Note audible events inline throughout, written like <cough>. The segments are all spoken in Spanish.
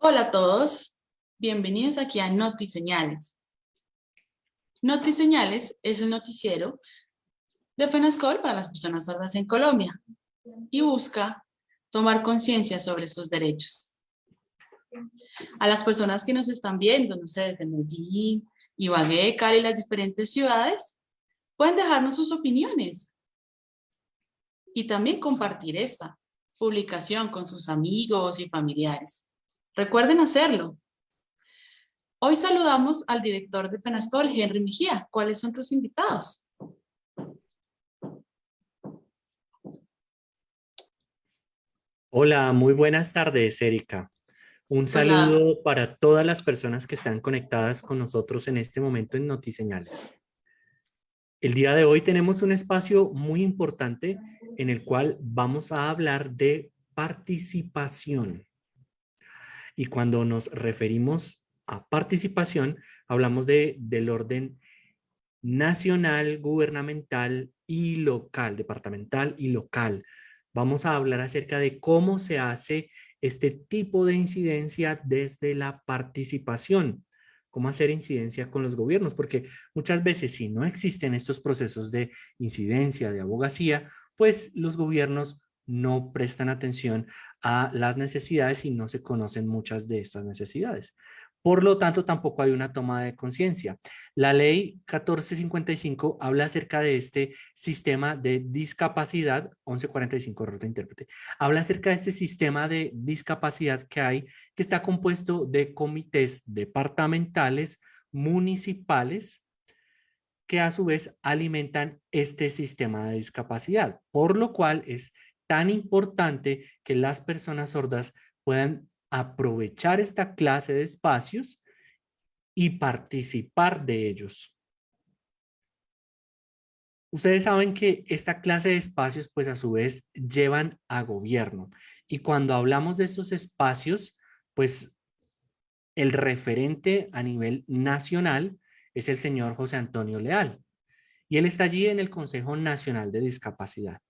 Hola a todos, bienvenidos aquí a Notiseñales. Notiseñales es un noticiero de FENASCOL para las personas sordas en Colombia y busca tomar conciencia sobre sus derechos. A las personas que nos están viendo, no sé, desde Medellín, Ibagué, Cali las diferentes ciudades, pueden dejarnos sus opiniones y también compartir esta publicación con sus amigos y familiares. Recuerden hacerlo. Hoy saludamos al director de Penascol, Henry Mejía. ¿Cuáles son tus invitados? Hola, muy buenas tardes, Erika. Un saludo para todas las personas que están conectadas con nosotros en este momento en Notiseñales. El día de hoy tenemos un espacio muy importante en el cual vamos a hablar de participación. Y cuando nos referimos a participación, hablamos de, del orden nacional, gubernamental y local, departamental y local. Vamos a hablar acerca de cómo se hace este tipo de incidencia desde la participación. Cómo hacer incidencia con los gobiernos, porque muchas veces si no existen estos procesos de incidencia, de abogacía, pues los gobiernos no prestan atención a las necesidades y no se conocen muchas de estas necesidades. Por lo tanto, tampoco hay una toma de conciencia. La ley 1455 habla acerca de este sistema de discapacidad, 1145, error de intérprete, habla acerca de este sistema de discapacidad que hay, que está compuesto de comités departamentales, municipales, que a su vez alimentan este sistema de discapacidad, por lo cual es tan importante que las personas sordas puedan aprovechar esta clase de espacios y participar de ellos. Ustedes saben que esta clase de espacios pues a su vez llevan a gobierno y cuando hablamos de estos espacios pues el referente a nivel nacional es el señor José Antonio Leal y él está allí en el Consejo Nacional de Discapacidad.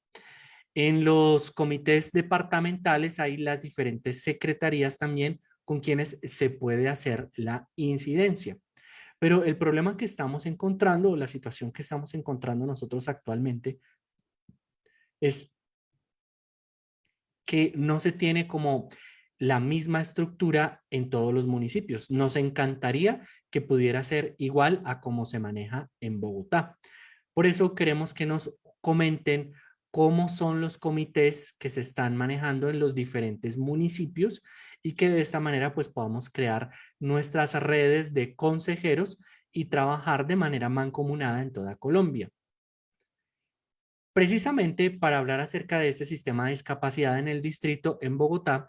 En los comités departamentales hay las diferentes secretarías también con quienes se puede hacer la incidencia. Pero el problema que estamos encontrando, la situación que estamos encontrando nosotros actualmente, es que no se tiene como la misma estructura en todos los municipios. Nos encantaría que pudiera ser igual a cómo se maneja en Bogotá. Por eso queremos que nos comenten cómo son los comités que se están manejando en los diferentes municipios y que de esta manera pues podamos crear nuestras redes de consejeros y trabajar de manera mancomunada en toda Colombia. Precisamente para hablar acerca de este sistema de discapacidad en el distrito en Bogotá,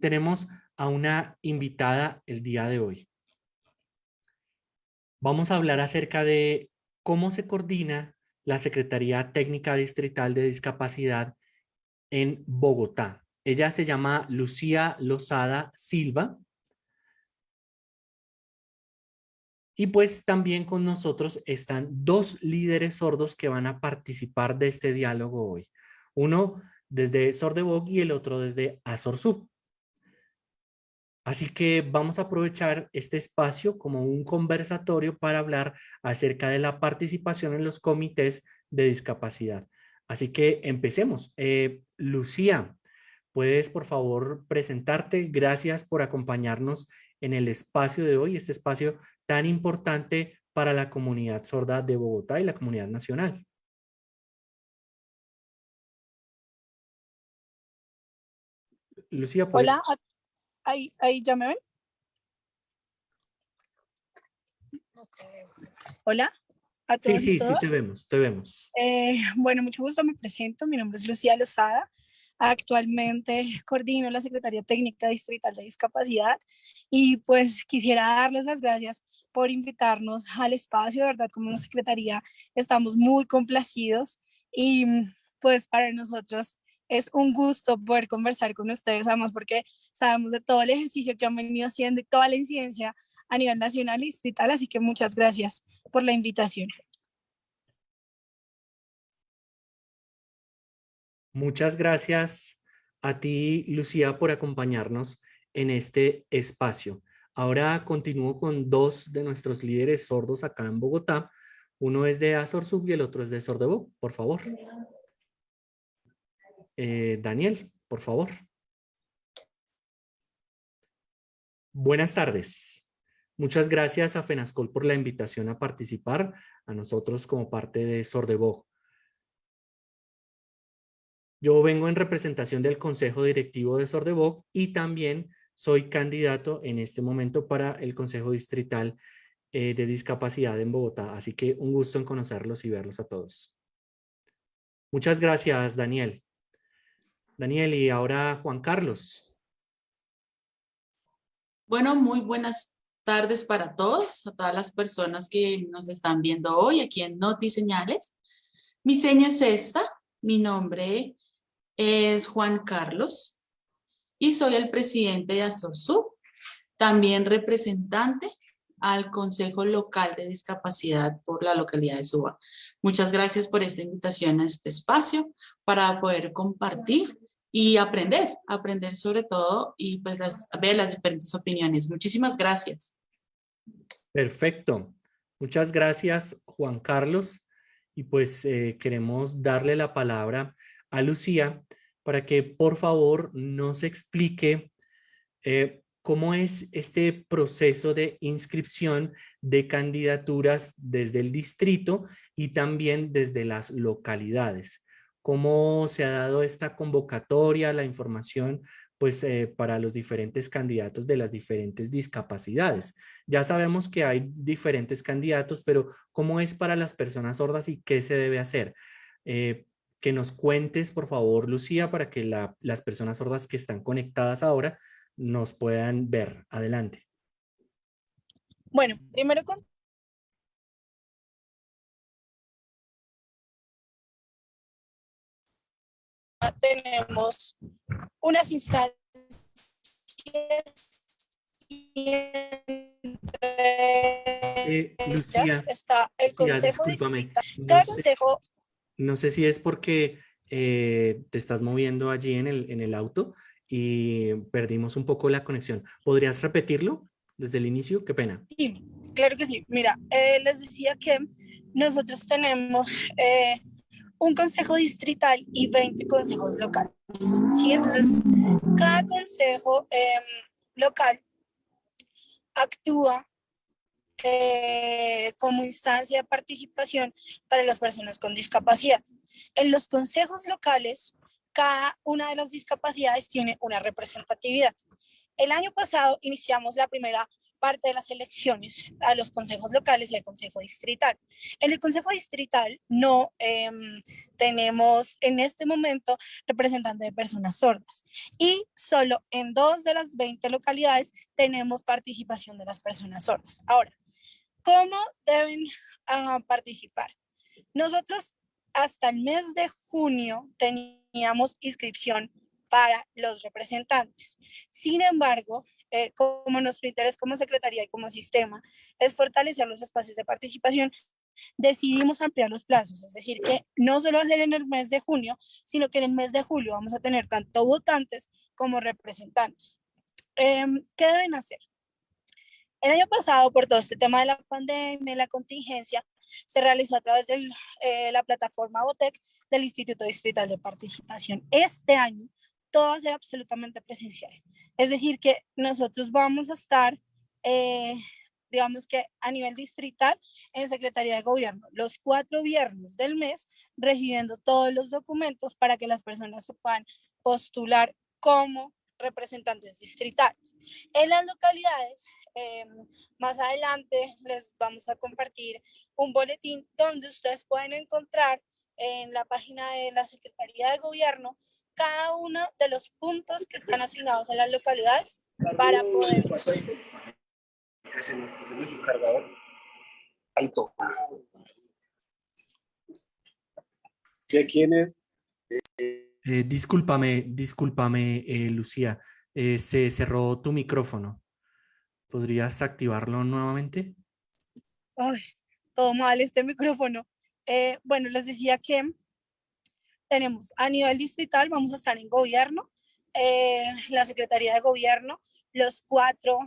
tenemos a una invitada el día de hoy. Vamos a hablar acerca de cómo se coordina la Secretaría Técnica Distrital de Discapacidad en Bogotá. Ella se llama Lucía Lozada Silva. Y pues también con nosotros están dos líderes sordos que van a participar de este diálogo hoy. Uno desde Sordebog y el otro desde Azorzú. Así que vamos a aprovechar este espacio como un conversatorio para hablar acerca de la participación en los comités de discapacidad. Así que empecemos. Eh, Lucía, ¿puedes por favor presentarte? Gracias por acompañarnos en el espacio de hoy, este espacio tan importante para la comunidad sorda de Bogotá y la comunidad nacional. Lucía, ¿puedes? Hola, ahí, ahí ya me ven. Hola. A todos sí, sí, sí, te vemos, te vemos. Eh, bueno, mucho gusto, me presento. Mi nombre es Lucía Lozada. Actualmente coordino la Secretaría Técnica Distrital de Discapacidad y pues quisiera darles las gracias por invitarnos al espacio. De verdad, como una secretaría estamos muy complacidos y pues para nosotros es un gusto poder conversar con ustedes, además porque sabemos de todo el ejercicio que han venido haciendo y toda la incidencia a nivel nacional y distrital, así que muchas gracias por la invitación. Muchas gracias a ti, Lucía, por acompañarnos en este espacio. Ahora continúo con dos de nuestros líderes sordos acá en Bogotá. Uno es de Azorsub y el otro es de Sordebo, por favor. Eh, Daniel, por favor. Buenas tardes. Muchas gracias a FENASCOL por la invitación a participar, a nosotros como parte de Sordebo. Yo vengo en representación del Consejo Directivo de Sordeboc y también soy candidato en este momento para el Consejo Distrital eh, de Discapacidad en Bogotá. Así que un gusto en conocerlos y verlos a todos. Muchas gracias, Daniel. Daniel, y ahora Juan Carlos. Bueno, muy buenas tardes para todos, a todas las personas que nos están viendo hoy aquí en Noti Señales. Mi seña es esta, mi nombre es Juan Carlos y soy el presidente de ASOSU, también representante al Consejo Local de Discapacidad por la localidad de Suba. Muchas gracias por esta invitación a este espacio para poder compartir y aprender, aprender sobre todo y pues ver las diferentes opiniones. Muchísimas gracias. Perfecto. Muchas gracias, Juan Carlos. Y pues eh, queremos darle la palabra a Lucía para que por favor nos explique eh, cómo es este proceso de inscripción de candidaturas desde el distrito y también desde las localidades. Cómo se ha dado esta convocatoria, la información pues eh, para los diferentes candidatos de las diferentes discapacidades. Ya sabemos que hay diferentes candidatos, pero ¿cómo es para las personas sordas y qué se debe hacer? Eh, que nos cuentes, por favor, Lucía, para que las personas sordas que están conectadas ahora nos puedan ver. Adelante. Bueno, primero tenemos unas instancias eh, Lucía, está el consejo Cada consejo no sé si es porque eh, te estás moviendo allí en el, en el auto y perdimos un poco la conexión. ¿Podrías repetirlo desde el inicio? Qué pena. Sí, claro que sí. Mira, eh, les decía que nosotros tenemos eh, un consejo distrital y 20 consejos locales. ¿sí? Entonces, cada consejo em, local actúa eh, como instancia de participación para las personas con discapacidad. En los consejos locales, cada una de las discapacidades tiene una representatividad. El año pasado iniciamos la primera parte de las elecciones a los consejos locales y al consejo distrital. En el consejo distrital no em, tenemos en este momento representantes de personas sordas y solo en dos de las 20 localidades tenemos participación de las personas sordas. Ahora, ¿Cómo deben ah, participar? Nosotros hasta el mes de junio teníamos inscripción para los representantes. Sin embargo, eh, como nuestro interés como Secretaría y como sistema es fortalecer los espacios de participación, decidimos ampliar los plazos, es decir, que no solo va a ser en el mes de junio, sino que en el mes de julio vamos a tener tanto votantes como representantes. Em, ¿Qué deben hacer? El año pasado, por todo este tema de la pandemia, la contingencia, se realizó a través de eh, la plataforma BOTEC del Instituto Distrital de Participación. Este año, todo va absolutamente presencial. Es decir, que nosotros vamos a estar, eh, digamos que a nivel distrital, en Secretaría de Gobierno, los cuatro viernes del mes, recibiendo todos los documentos para que las personas se puedan postular como representantes distritales. En las localidades Em, más adelante les vamos a compartir un boletín donde ustedes pueden encontrar en la página de la Secretaría de Gobierno cada uno de los puntos que están asignados en las localidades para poder... quién es? Eh, discúlpame, discúlpame, eh, Lucía. Eh, se cerró tu micrófono. ¿Podrías activarlo nuevamente? Ay, todo mal este micrófono. Eh, bueno, les decía que tenemos a nivel distrital, vamos a estar en gobierno, eh, la Secretaría de Gobierno los cuatro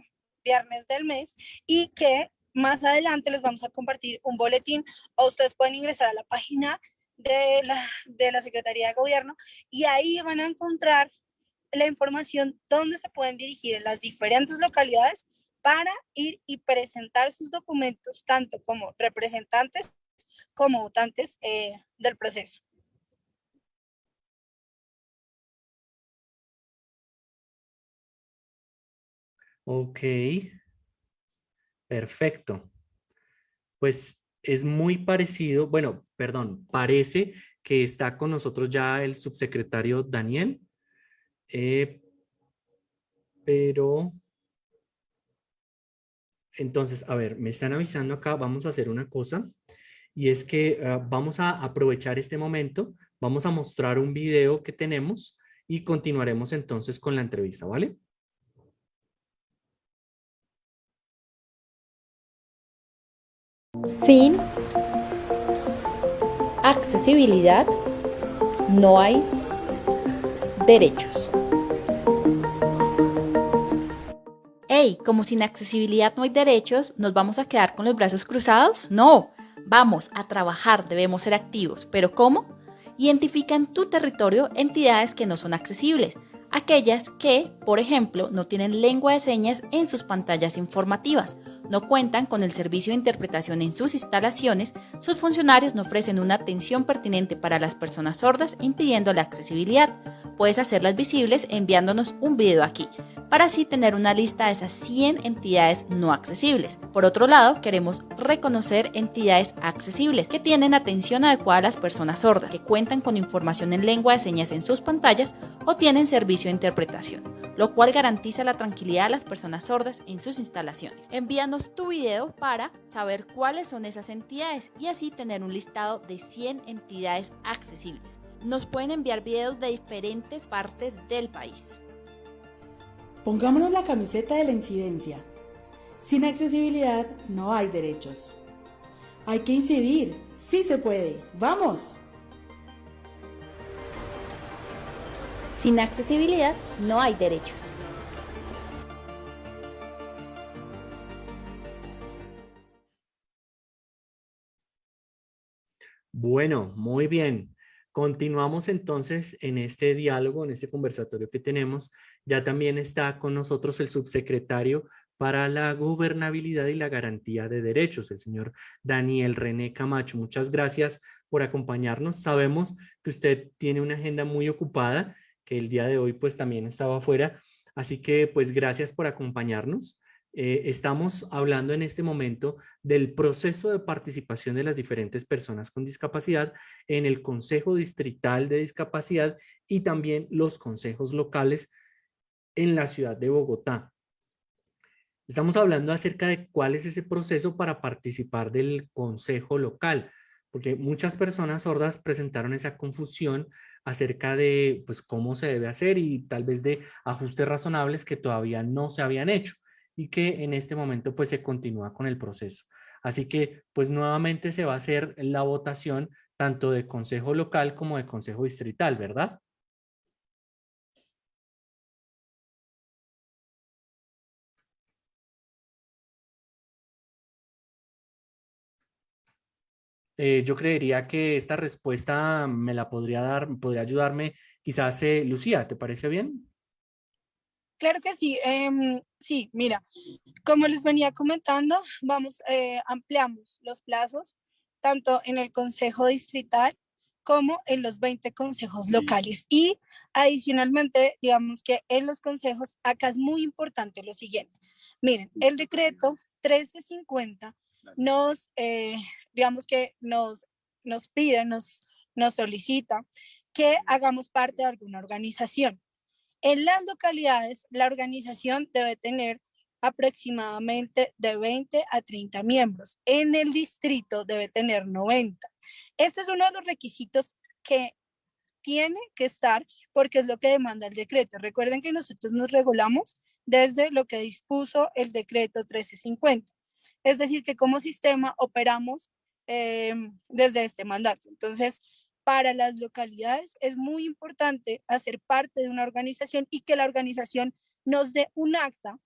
viernes del mes y que más adelante les vamos a compartir un boletín o ustedes pueden ingresar a la página de la, de la Secretaría de Gobierno y ahí van a encontrar la información donde se pueden dirigir en las diferentes localidades para ir y presentar sus documentos, tanto como representantes como votantes eh, del proceso. Ok, perfecto. Pues es muy parecido, bueno, perdón, parece que está con nosotros ya el subsecretario Daniel, eh, pero entonces, a ver, me están avisando acá, vamos a hacer una cosa y es que ah, vamos a aprovechar este momento, vamos a mostrar un video que tenemos y continuaremos entonces con la entrevista, ¿vale? Sin accesibilidad no hay derechos. Hey, como sin accesibilidad no hay derechos, ¿nos vamos a quedar con los brazos cruzados? No, vamos a trabajar, debemos ser activos. ¿Pero cómo? Identifica en tu territorio entidades que no son accesibles, aquellas que, por ejemplo, no tienen lengua de señas en sus pantallas informativas, no cuentan con el servicio de interpretación en sus instalaciones, sus funcionarios no ofrecen una atención pertinente para las personas sordas, impidiendo la accesibilidad. Puedes hacerlas visibles enviándonos un video aquí, para así tener una lista de esas 100 entidades no accesibles. Por otro lado, queremos reconocer entidades accesibles que tienen atención adecuada a las personas sordas, que cuentan con información en lengua de señas en sus pantallas o tienen servicio de interpretación, lo cual garantiza la tranquilidad de las personas sordas en sus instalaciones. Envíanos tu video para saber cuáles son esas entidades y así tener un listado de 100 entidades accesibles. Nos pueden enviar videos de diferentes partes del país. Pongámonos la camiseta de la incidencia. Sin accesibilidad no hay derechos. Hay que incidir. Sí se puede. ¡Vamos! Sin accesibilidad no hay derechos. Bueno, muy bien. Continuamos entonces en este diálogo, en este conversatorio que tenemos. Ya también está con nosotros el subsecretario para la gobernabilidad y la garantía de derechos, el señor Daniel René Camacho. Muchas gracias por acompañarnos. Sabemos que usted tiene una agenda muy ocupada que el día de hoy pues también estaba afuera. Así que pues gracias por acompañarnos. Eh, estamos hablando en este momento del proceso de participación de las diferentes personas con discapacidad en el Consejo Distrital de Discapacidad y también los consejos locales en la ciudad de Bogotá. Estamos hablando acerca de cuál es ese proceso para participar del consejo local porque muchas personas sordas presentaron esa confusión acerca de pues, cómo se debe hacer y tal vez de ajustes razonables que todavía no se habían hecho y que en este momento pues se continúa con el proceso. Así que pues nuevamente se va a hacer la votación tanto de consejo local como de consejo distrital, ¿verdad? Eh, yo creería que esta respuesta me la podría dar, podría ayudarme quizás eh, Lucía, ¿te parece bien? Claro que sí. Em, sí, mira, como les venía comentando, vamos, eh, ampliamos los plazos tanto en el Consejo Distrital como en los 20 consejos locales. Y adicionalmente, digamos que en los consejos, acá es muy importante lo siguiente. Miren, el decreto 1350 nos, eh, digamos que nos, nos pide, nos, nos solicita que hagamos parte de alguna organización. En las localidades, la organización debe tener aproximadamente de 20 a 30 miembros. En el distrito debe tener 90. Este es uno de los requisitos que tiene que estar porque es lo que demanda el decreto. Recuerden que nosotros nos regulamos desde lo que dispuso el decreto 1350. Es decir, que como sistema operamos em, desde este mandato. Entonces, para las localidades es muy importante hacer parte de una organización y que la organización nos dé un acta,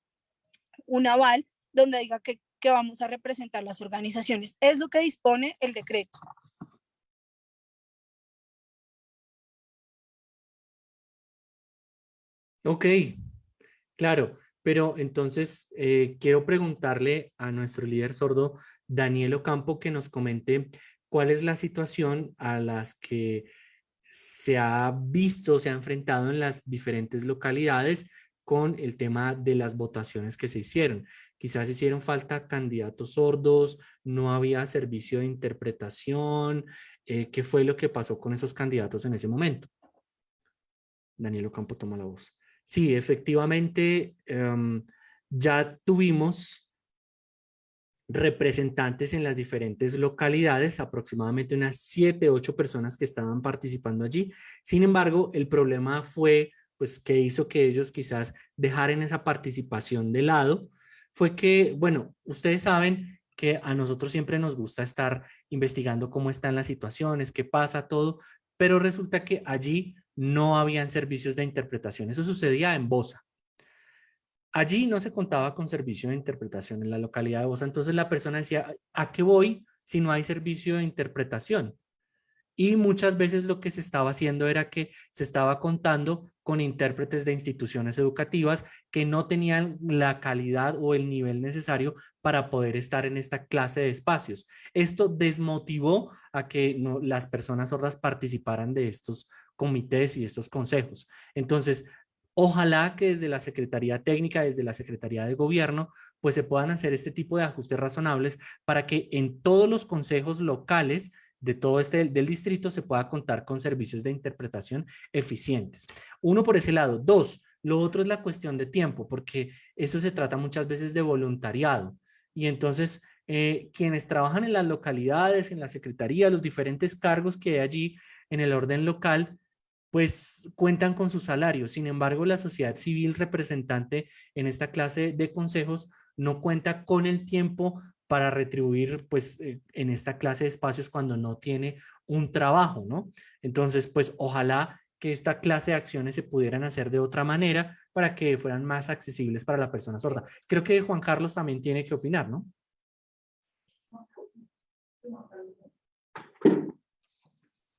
un aval, donde diga que, vamos a representar las organizaciones. Es lo que dispone el decreto. Ok, claro, pero entonces eh, quiero preguntarle a nuestro líder sordo, Daniel Ocampo, que nos comente cuál es la situación a las que se ha visto, se ha enfrentado en las diferentes localidades con el tema de las votaciones que se hicieron. Quizás hicieron falta candidatos sordos, no había servicio de interpretación. Eh, ¿Qué fue lo que pasó con esos candidatos en ese momento? Daniel Ocampo toma la voz. Sí, efectivamente, em, ya tuvimos representantes en las diferentes localidades, aproximadamente unas siete, ocho personas que estaban participando allí. Sin embargo, el problema fue pues que hizo que ellos quizás dejaran esa participación de lado, fue que, bueno, ustedes saben que a nosotros siempre nos gusta estar investigando cómo están las situaciones, qué pasa, todo, pero resulta que allí no habían servicios de interpretación. Eso sucedía en Bosa. Allí no se contaba con servicio de interpretación en la localidad de Bosa. Entonces la persona decía, ¿a qué voy si no hay servicio de interpretación? Y muchas veces lo que se estaba haciendo era que se estaba contando con intérpretes de instituciones educativas que no tenían la calidad o el nivel necesario para poder estar en esta clase de espacios. Esto desmotivó a que las personas sordas participaran de estos comités y estos consejos. Entonces, Ojalá que desde la Secretaría Técnica, desde la Secretaría de Gobierno, pues se puedan hacer este tipo de ajustes razonables para que en todos los consejos locales de todo este del distrito se pueda contar con servicios de interpretación eficientes. Uno por ese lado. Dos, lo otro es la cuestión de tiempo, porque eso se trata muchas veces de voluntariado. Y entonces, eh, quienes trabajan en las localidades, en la secretaría, los diferentes cargos que hay allí en el orden local, pues cuentan con su salario. Sin embargo, la sociedad civil representante en esta clase de consejos no cuenta con el tiempo para retribuir pues eh, en esta clase de espacios cuando no tiene un trabajo, ¿no? Entonces, pues ojalá que esta clase de acciones se pudieran hacer de otra manera para que fueran más accesibles para la persona sorda. Creo que Juan Carlos también tiene que opinar, ¿no?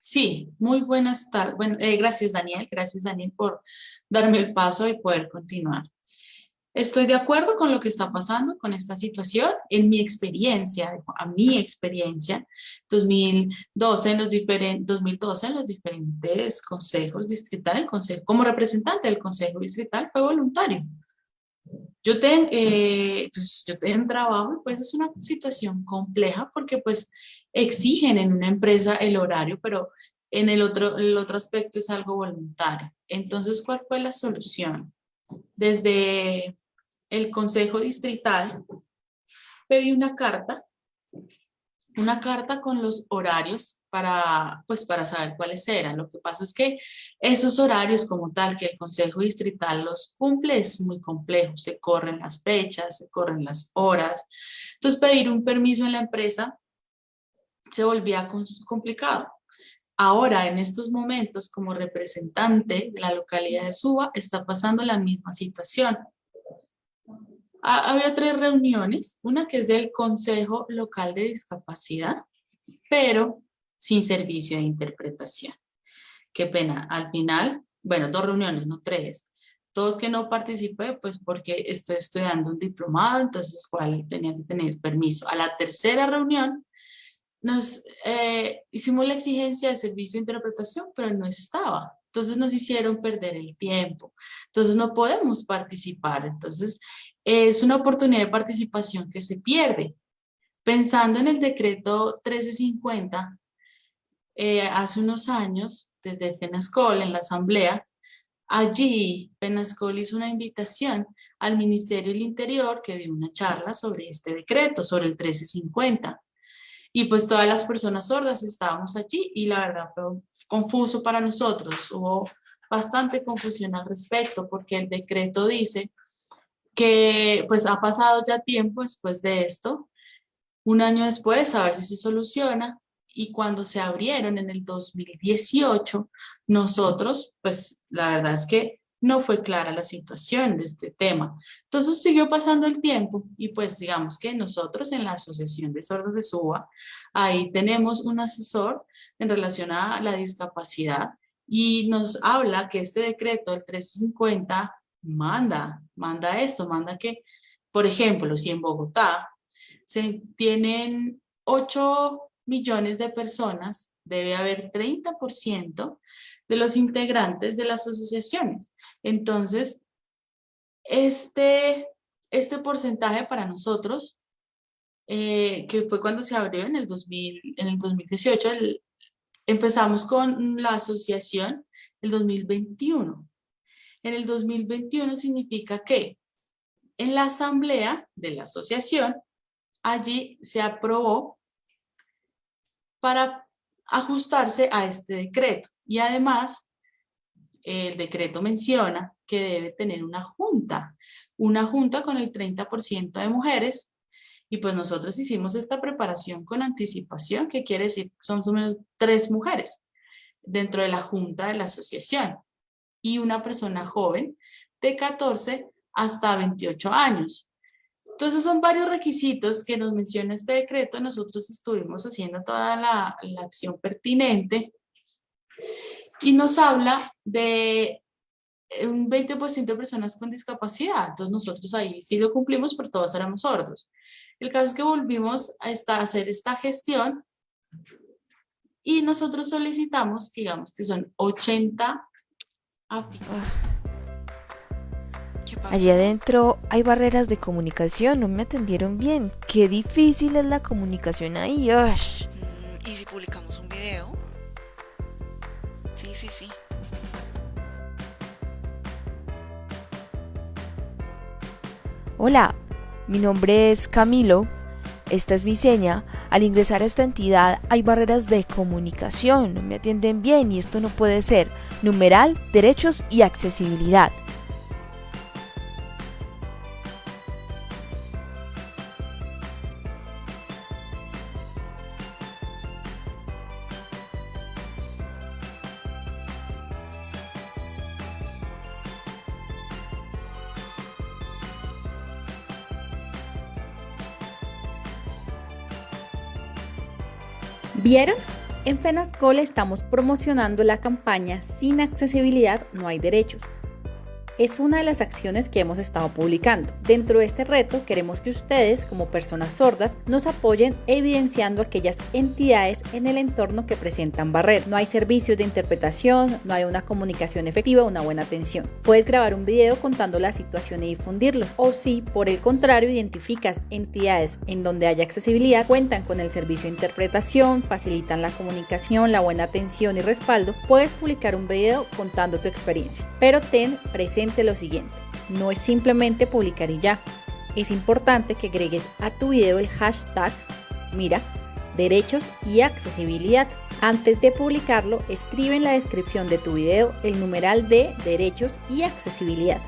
Sí, muy buenas tardes. Eh, gracias Daniel, gracias Daniel por darme el paso y poder continuar. Estoy de acuerdo con lo que está pasando con esta situación. En mi experiencia, a mi experiencia, 2012 en los, diferentes, 2012 en los diferentes consejos distritales, consejo, como representante del consejo distrital fue voluntario. Yo, tengo eh, pues, yo tengo trabajo y pues es una situación compleja porque pues exigen en una empresa el horario, pero en el otro, el otro aspecto es algo voluntario. Entonces, ¿cuál fue la solución? Desde el Consejo Distrital pedí una carta, una carta con los horarios para, pues, para saber cuáles eran. Lo que pasa es que esos horarios como tal que el Consejo Distrital los cumple es muy complejo. Se corren las fechas, se corren las horas. Entonces, pedir un permiso en la empresa se volvía complicado. Ahora, en estos momentos, como representante de la localidad de Suba, está pasando la misma situación. había tres reuniones, una que es del Consejo Local de Discapacidad, pero sin servicio de interpretación. Qué pena, al final, bueno, dos reuniones, no tres. Todos que no participé, pues porque estoy estudiando un diplomado, entonces cuál tenía que tener permiso. A la tercera reunión nos eh, hicimos la exigencia de servicio de interpretación, pero no estaba. Entonces nos hicieron perder el tiempo. Entonces no podemos participar. Entonces es una oportunidad de participación que se pierde. Pensando en el decreto 1350, eh, hace unos años, desde FENASCOL, en la asamblea, allí FENASCOL hizo una invitación al Ministerio del Interior que dio una charla sobre este decreto, sobre el 1350. Y pues todas las personas sordas estábamos allí y la verdad fue confuso para nosotros. Hubo bastante confusión al respecto porque el decreto dice que pues ha pasado ya tiempo después de esto, un año después, a ver si se soluciona y cuando se abrieron en el 2018, nosotros, pues la verdad es que no fue clara la situación de este tema. Entonces siguió pasando el tiempo y pues digamos que nosotros en la Asociación de Sordos de Suba, ahí tenemos un asesor en relación a la discapacidad y nos habla que este decreto del 1350 manda, manda esto, manda que, por ejemplo, si en Bogotá se tienen 8 millones de personas, debe haber 30% de los integrantes de las asociaciones. Entonces, este, este porcentaje para nosotros, eh, que fue cuando se abrió en el, 2000, en el 2018, empezamos con la asociación el 2021. En el 2021 significa que en la asamblea de la asociación, allí se aprobó para ajustarse a este decreto. Y además, el decreto menciona que debe tener una junta, una junta con el 30% de mujeres, y pues nosotros hicimos esta preparación con anticipación, que quiere decir que son más o menos tres mujeres dentro de la junta de la asociación, y una persona joven de 14 hasta 28 años. Entonces son varios requisitos que nos menciona este decreto, nosotros estuvimos haciendo toda la, la acción pertinente y nos habla de un 20% de personas con discapacidad. Entonces nosotros ahí sí lo cumplimos, pero todos éramos sordos. El caso es que volvimos a, esta, hacer esta gestión y nosotros solicitamos, digamos que son 80 Allí adentro hay barreras de comunicación, no me atendieron bien. Qué difícil es la comunicación ahí. Mm, ¿Y si publicamos un video? Hola, mi nombre es Camilo. Esta es mi seña. Al ingresar a esta entidad hay barreras de comunicación, no me atienden bien y esto no puede ser. Numeral, derechos y accesibilidad. ¿Vieron? En FENASCOL estamos promocionando la campaña Sin accesibilidad no hay derechos es una de las acciones que hemos estado publicando. Dentro de este reto queremos que ustedes como personas sordas nos apoyen evidenciando aquellas entidades en el entorno que presentan barreras. No hay servicios de interpretación, no hay una comunicación efectiva, una buena atención. Puedes grabar un video contando la situación y difundirlo. O si por el contrario identificas entidades en donde haya accesibilidad, cuentan con el servicio de interpretación, facilitan la comunicación, la buena atención y respaldo, puedes publicar un video contando tu experiencia. Pero ten presente lo siguiente, no es simplemente publicar y ya. Es importante que agregues a tu video el hashtag, mira, derechos y accesibilidad. Antes de publicarlo, escribe en la descripción de tu video el numeral de derechos y accesibilidad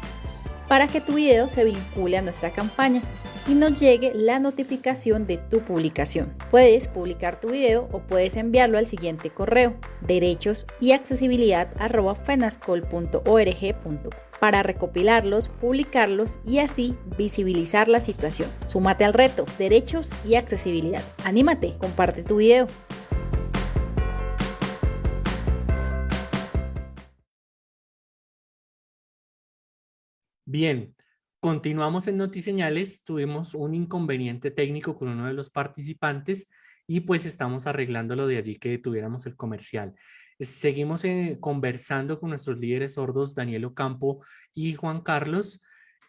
para que tu video se vincule a nuestra campaña y nos llegue la notificación de tu publicación. Puedes publicar tu video o puedes enviarlo al siguiente correo derechos y accesibilidad para recopilarlos, publicarlos y así visibilizar la situación. Súmate al reto, derechos y accesibilidad. Anímate, comparte tu video. Bien, continuamos en Notiseñales. Tuvimos un inconveniente técnico con uno de los participantes y pues estamos arreglándolo de allí que tuviéramos el comercial. Seguimos eh, conversando con nuestros líderes sordos, Daniel Ocampo y Juan Carlos.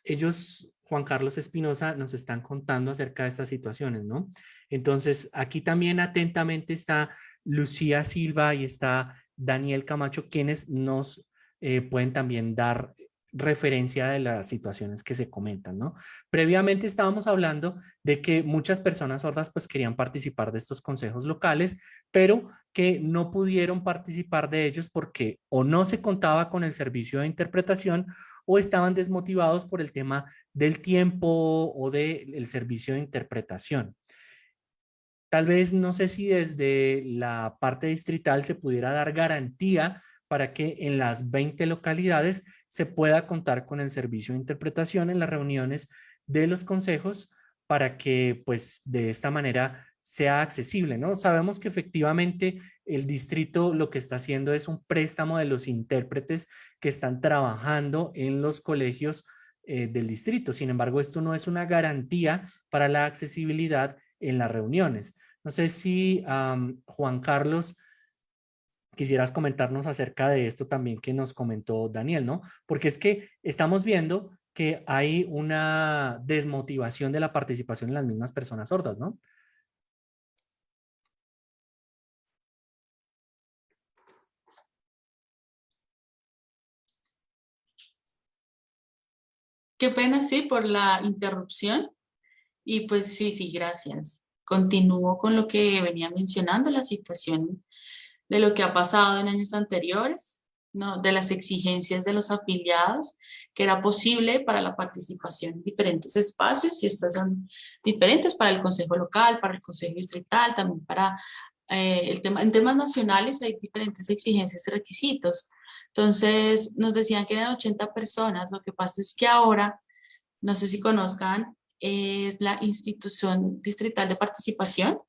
Ellos, Juan Carlos Espinosa, nos están contando acerca de estas situaciones, ¿no? Entonces, aquí también atentamente está Lucía Silva y está Daniel Camacho, quienes nos eh, pueden también dar referencia de las situaciones que se comentan, ¿no? Previamente estábamos hablando de que muchas personas sordas pues querían participar de estos consejos locales, pero que no pudieron participar de ellos porque o no se contaba con el servicio de interpretación o estaban desmotivados por el tema del tiempo o del servicio de interpretación. Tal vez no sé si desde la parte distrital se pudiera dar garantía para que en las 20 localidades se pueda contar con el servicio de interpretación en las reuniones de los consejos para que pues de esta manera sea accesible, ¿no? Sabemos que efectivamente el distrito lo que está haciendo es un préstamo de los intérpretes que están trabajando en los colegios eh, del distrito. Sin embargo, esto no es una garantía para la accesibilidad en las reuniones. No sé si Juan Carlos quisieras comentarnos acerca de esto también que nos comentó Daniel, ¿no? Porque es que estamos viendo que hay una desmotivación de la participación en las mismas personas sordas, ¿no? Qué pena, sí, por la interrupción. Y pues sí, sí, gracias. Continúo con lo que venía mencionando, la situación de lo que ha pasado en años anteriores, ¿no? de las exigencias de los afiliados, que era posible para la participación en diferentes espacios, y estas son diferentes para el Consejo Local, para el Consejo Distrital, también para eh, el tema, en temas nacionales hay diferentes exigencias y requisitos. Entonces, nos decían que eran 80 personas, lo que pasa es que ahora, no sé si conozcan, es la institución distrital de participación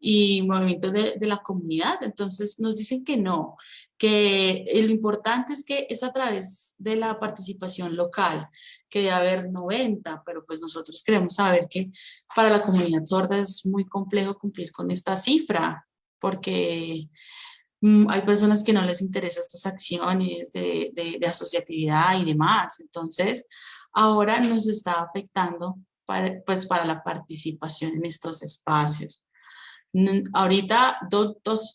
y movimientos de, de, la comunidad. Entonces nos dicen que no, que lo importante es que es a través de la participación local, que debe haber 90, pero pues nosotros queremos saber que para la comunidad sorda es muy complejo cumplir con esta cifra, porque Mm, hay personas que no les interesan estas acciones de, de, asociatividad y demás. Entonces, ahora nos está afectando pues, para la participación en estos espacios. Ahorita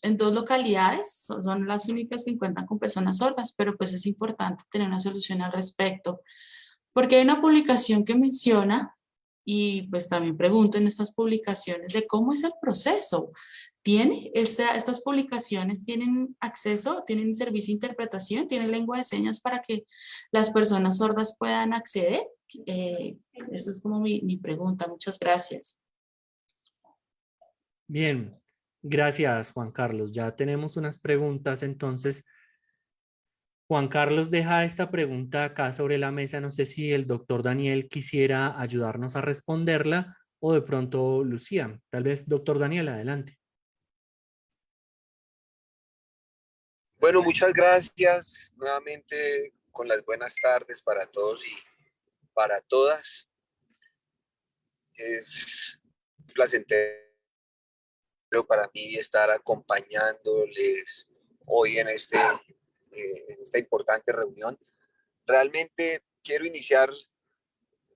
en dos localidades son, las únicas que encuentran con personas sordas, pero pues es importante tener una solución al respecto. Porque hay una publicación que menciona, y pues también pregunto en estas publicaciones de cómo es el proceso ¿Tiene estas publicaciones tienen acceso, tienen servicio de interpretación, tienen lengua de señas para que las personas sordas puedan acceder? Eh, esa es como mi pregunta. Muchas gracias. Bien, gracias Juan Carlos. Ya tenemos unas preguntas, entonces Juan Carlos deja esta pregunta acá sobre la mesa. No sé si el doctor Daniel quisiera ayudarnos a responderla o de pronto Lucía. Tal vez doctor Daniel, adelante. Bueno, muchas gracias nuevamente con las buenas tardes para todos y para todas. Es placentero para mí estar acompañándoles hoy en, este, eh, esta importante reunión. Realmente quiero iniciar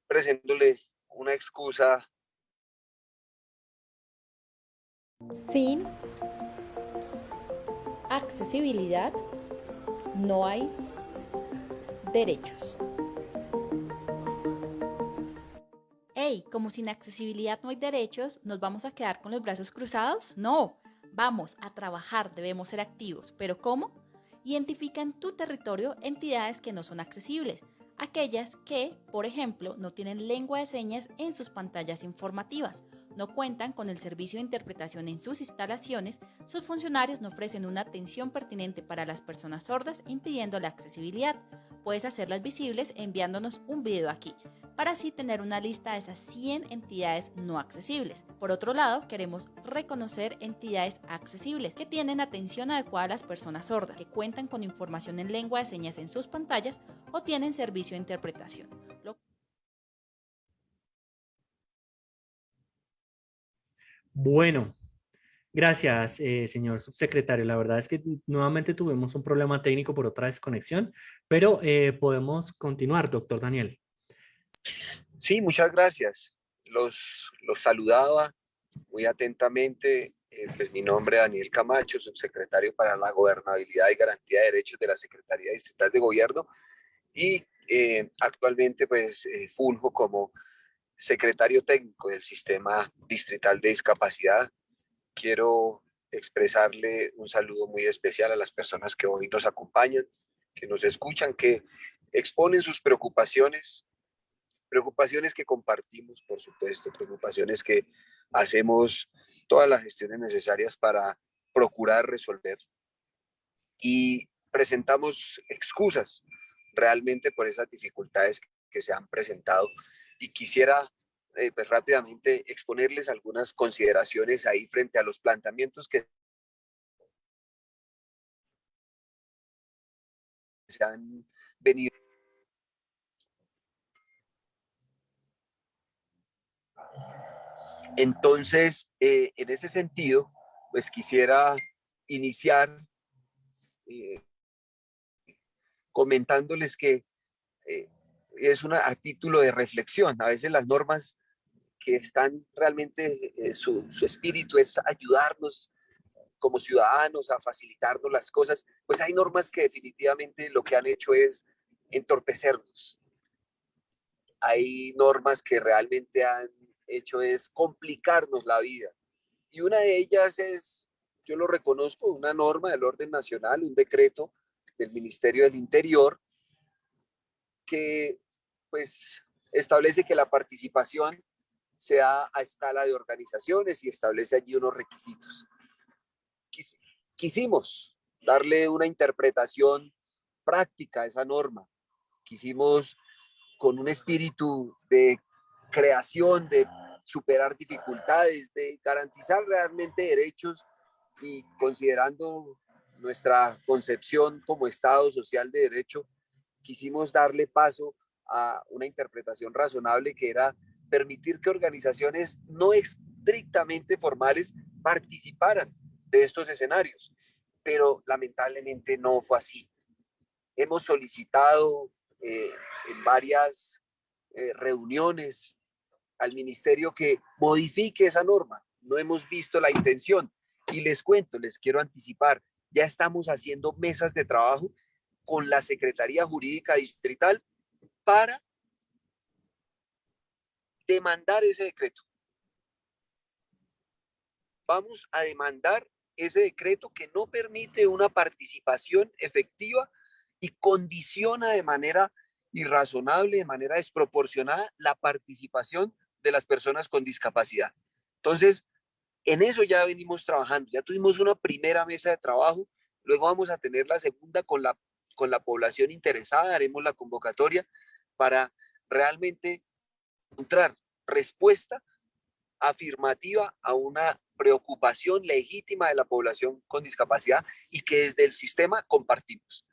presentándole una excusa. Sin accesibilidad, no hay derechos. Hey, como sin accesibilidad no hay derechos, ¿nos vamos a quedar con los brazos cruzados? No, vamos a trabajar, debemos ser activos. ¿Pero cómo? Identifica en tu territorio entidades que no son accesibles, aquellas que, por ejemplo, no tienen lengua de señas en sus pantallas informativas no cuentan con el servicio de interpretación en sus instalaciones, sus funcionarios no ofrecen una atención pertinente para las personas sordas impidiendo la accesibilidad. Puedes hacerlas visibles enviándonos un video aquí, para así tener una lista de esas 100 entidades no accesibles. Por otro lado, queremos reconocer entidades accesibles que tienen atención adecuada a las personas sordas, que cuentan con información en lengua de señas en sus pantallas o tienen servicio de interpretación. Bueno, gracias, eh, señor subsecretario. La verdad es que nuevamente tuvimos un problema técnico por otra desconexión, pero eh, podemos continuar, doctor Daniel. Sí, muchas gracias. Los, saludaba muy atentamente. Eh, pues mi nombre es Daniel Camacho, subsecretario para la Gobernabilidad y Garantía de Derechos de la Secretaría Distrital de Gobierno y actualmente pues funjo como secretario técnico del Sistema Distrital de Discapacidad. Quiero expresarle un saludo muy especial a las personas que hoy nos acompañan, que nos escuchan, que exponen sus preocupaciones, preocupaciones que compartimos, por supuesto, preocupaciones que hacemos todas las gestiones necesarias para procurar resolver. Y presentamos excusas realmente por esas dificultades que se han presentado. Y quisiera eh, pues, rápidamente exponerles algunas consideraciones ahí frente a los planteamientos que se han venido. Entonces, eh, en ese sentido, pues quisiera iniciar eh, comentándoles que es una, a título de reflexión. A veces las normas que están realmente, su, su espíritu es ayudarnos como ciudadanos a facilitarnos las cosas, pues hay normas que definitivamente lo que han hecho es entorpecernos. Hay normas que realmente han hecho es complicarnos la vida. Y una de ellas es, yo lo reconozco, una norma del orden nacional, un decreto del Ministerio del Interior que pues establece que la participación se da a escala de organizaciones y establece allí unos requisitos quisimos darle una interpretación práctica a esa norma. Quisimos con un espíritu de creación, de superar dificultades, de garantizar realmente derechos y considerando nuestra concepción como Estado social de derecho, quisimos darle paso a una interpretación razonable que era permitir que organizaciones no estrictamente formales participaran de estos escenarios, pero lamentablemente no fue así. Hemos solicitado eh, en varias eh, reuniones al ministerio que modifique esa norma. No hemos visto la intención y les cuento, les quiero anticipar, ya estamos haciendo mesas de trabajo con la Secretaría Jurídica Distrital para demandar ese decreto. Vamos a demandar ese decreto que no permite una participación efectiva y condiciona de manera irrazonable, de manera desproporcionada, la participación de las personas con discapacidad. Entonces, en eso ya venimos trabajando, ya tuvimos una primera mesa de trabajo, luego vamos a tener la segunda con la, con la población interesada, haremos la convocatoria para realmente encontrar respuesta afirmativa a una preocupación legítima de la población con discapacidad y que desde el sistema compartimos.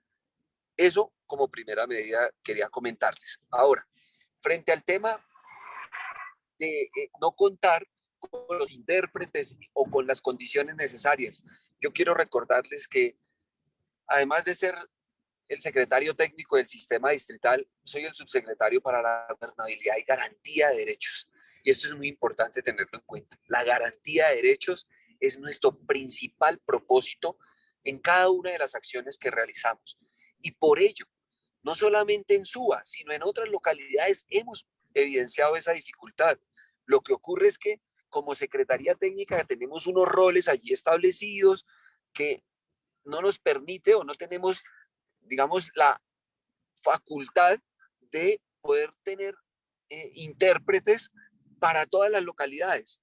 Eso como primera medida quería comentarles. Ahora, frente al tema de eh, no contar con los intérpretes o con las condiciones necesarias, yo quiero recordarles que además de ser el secretario técnico del sistema distrital, soy el subsecretario para la gobernabilidad y garantía de derechos. Y esto es muy importante tenerlo en cuenta. La garantía de derechos es nuestro principal propósito en cada una de las acciones que realizamos. Y por ello, no solamente en Suba, sino en otras localidades hemos evidenciado esa dificultad. Lo que ocurre es que como Secretaría Técnica tenemos unos roles allí establecidos que no nos permite o no tenemos, digamos, la facultad de poder tener eh, intérpretes para todas las localidades.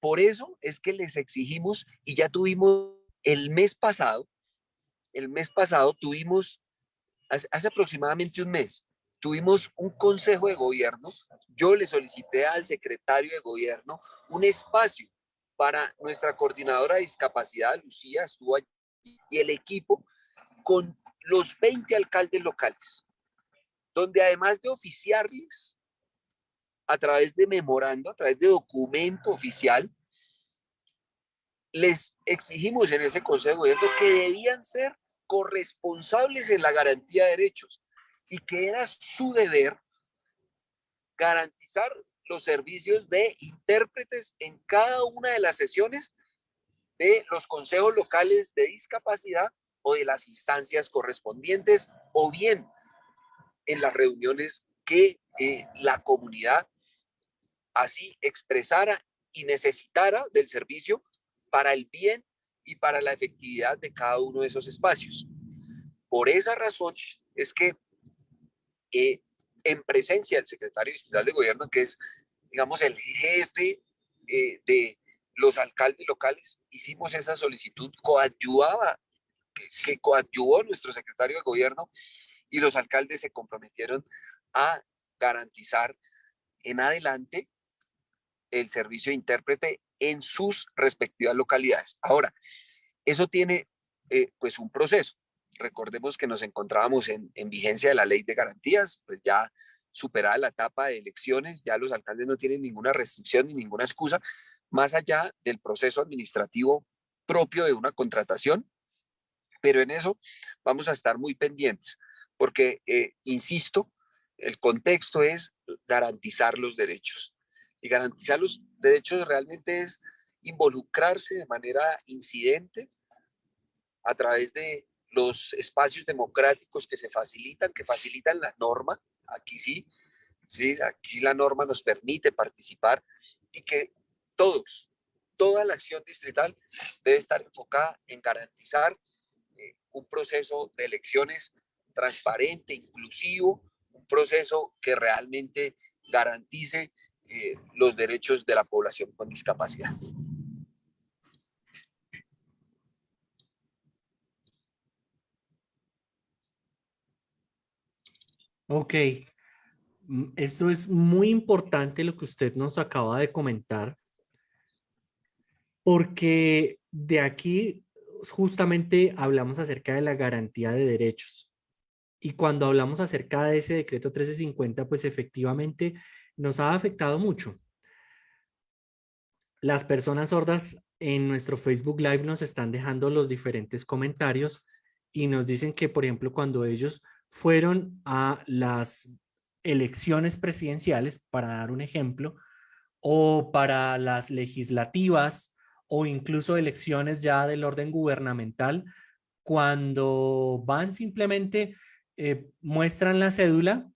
Por eso es que les exigimos y ya tuvimos el mes pasado, el mes pasado tuvimos, hace, aproximadamente un mes, tuvimos un consejo de gobierno. Yo le solicité al secretario de gobierno un espacio para nuestra coordinadora de discapacidad, Lucía, estuvo allí, y el equipo con los 20 alcaldes locales, donde además de oficiarles a través de memorando, a través de documento oficial, les exigimos en ese Consejo de Gobierno que debían ser corresponsables en la garantía de derechos y que era su deber garantizar los servicios de intérpretes en cada una de las sesiones de los consejos locales de discapacidad o de las instancias correspondientes o bien en las reuniones que eh, la comunidad así expresara y necesitara del servicio para el bien y para la efectividad de cada uno de esos espacios. Por esa razón es que eh, en presencia del secretario distrital de gobierno, que es, digamos, el jefe eh, de los alcaldes locales, hicimos esa solicitud, coadyuvaba, que, que coadyuvó nuestro secretario de gobierno y los alcaldes se comprometieron a garantizar en adelante el servicio de intérprete en sus respectivas localidades. Ahora, eso tiene eh, pues un proceso. Recordemos que nos encontrábamos en, en, vigencia de la ley de garantías, pues ya superada la etapa de elecciones, ya los alcaldes no tienen ninguna restricción ni ninguna excusa, más allá del proceso administrativo propio de una contratación, pero en eso vamos a estar muy pendientes, porque, eh, insisto, el contexto es garantizar los derechos. Y garantizar los derechos realmente es involucrarse de manera incidente a través de los espacios democráticos que se facilitan, que facilitan la norma, aquí sí, sí, aquí la norma nos permite participar y que todos, toda la acción distrital debe estar enfocada en garantizar eh, un proceso de elecciones transparente, inclusivo, un proceso que realmente garantice eh, los derechos de la población con discapacidad. Ok, mm, esto es muy importante lo que usted nos acaba de comentar, porque de aquí justamente hablamos acerca de la garantía de derechos. Y cuando hablamos acerca de ese decreto 1350, pues efectivamente nos ha afectado mucho. Las personas sordas en nuestro Facebook Live nos están dejando los diferentes comentarios y nos dicen que, por ejemplo, cuando ellos fueron a las elecciones presidenciales, para dar un ejemplo, o para las legislativas o incluso elecciones ya del orden gubernamental, cuando van simplemente eh, muestran la cédula,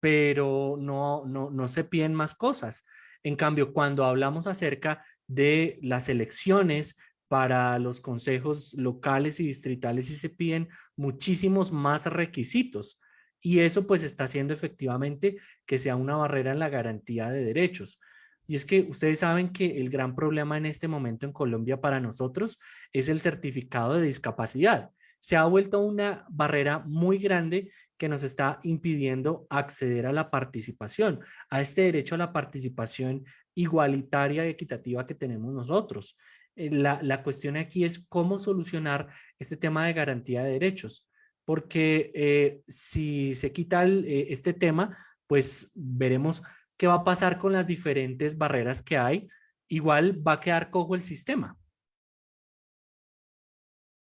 pero no, no, no se piden más cosas. En cambio, cuando hablamos acerca de las elecciones para los consejos locales y distritales y se piden muchísimos más requisitos. Y eso pues está haciendo efectivamente que sea una barrera en la garantía de derechos. Y es que ustedes saben que el gran problema en este momento en Colombia para nosotros es el certificado de discapacidad. Se ha vuelto una barrera muy grande que nos está impidiendo acceder a la participación, a este derecho a la participación igualitaria y equitativa que tenemos nosotros. Eh, la, cuestión aquí es cómo solucionar este tema de garantía de derechos, porque eh, si se quita eh, este tema, pues veremos qué va a pasar con las diferentes barreras que hay. Igual va a quedar cojo el sistema.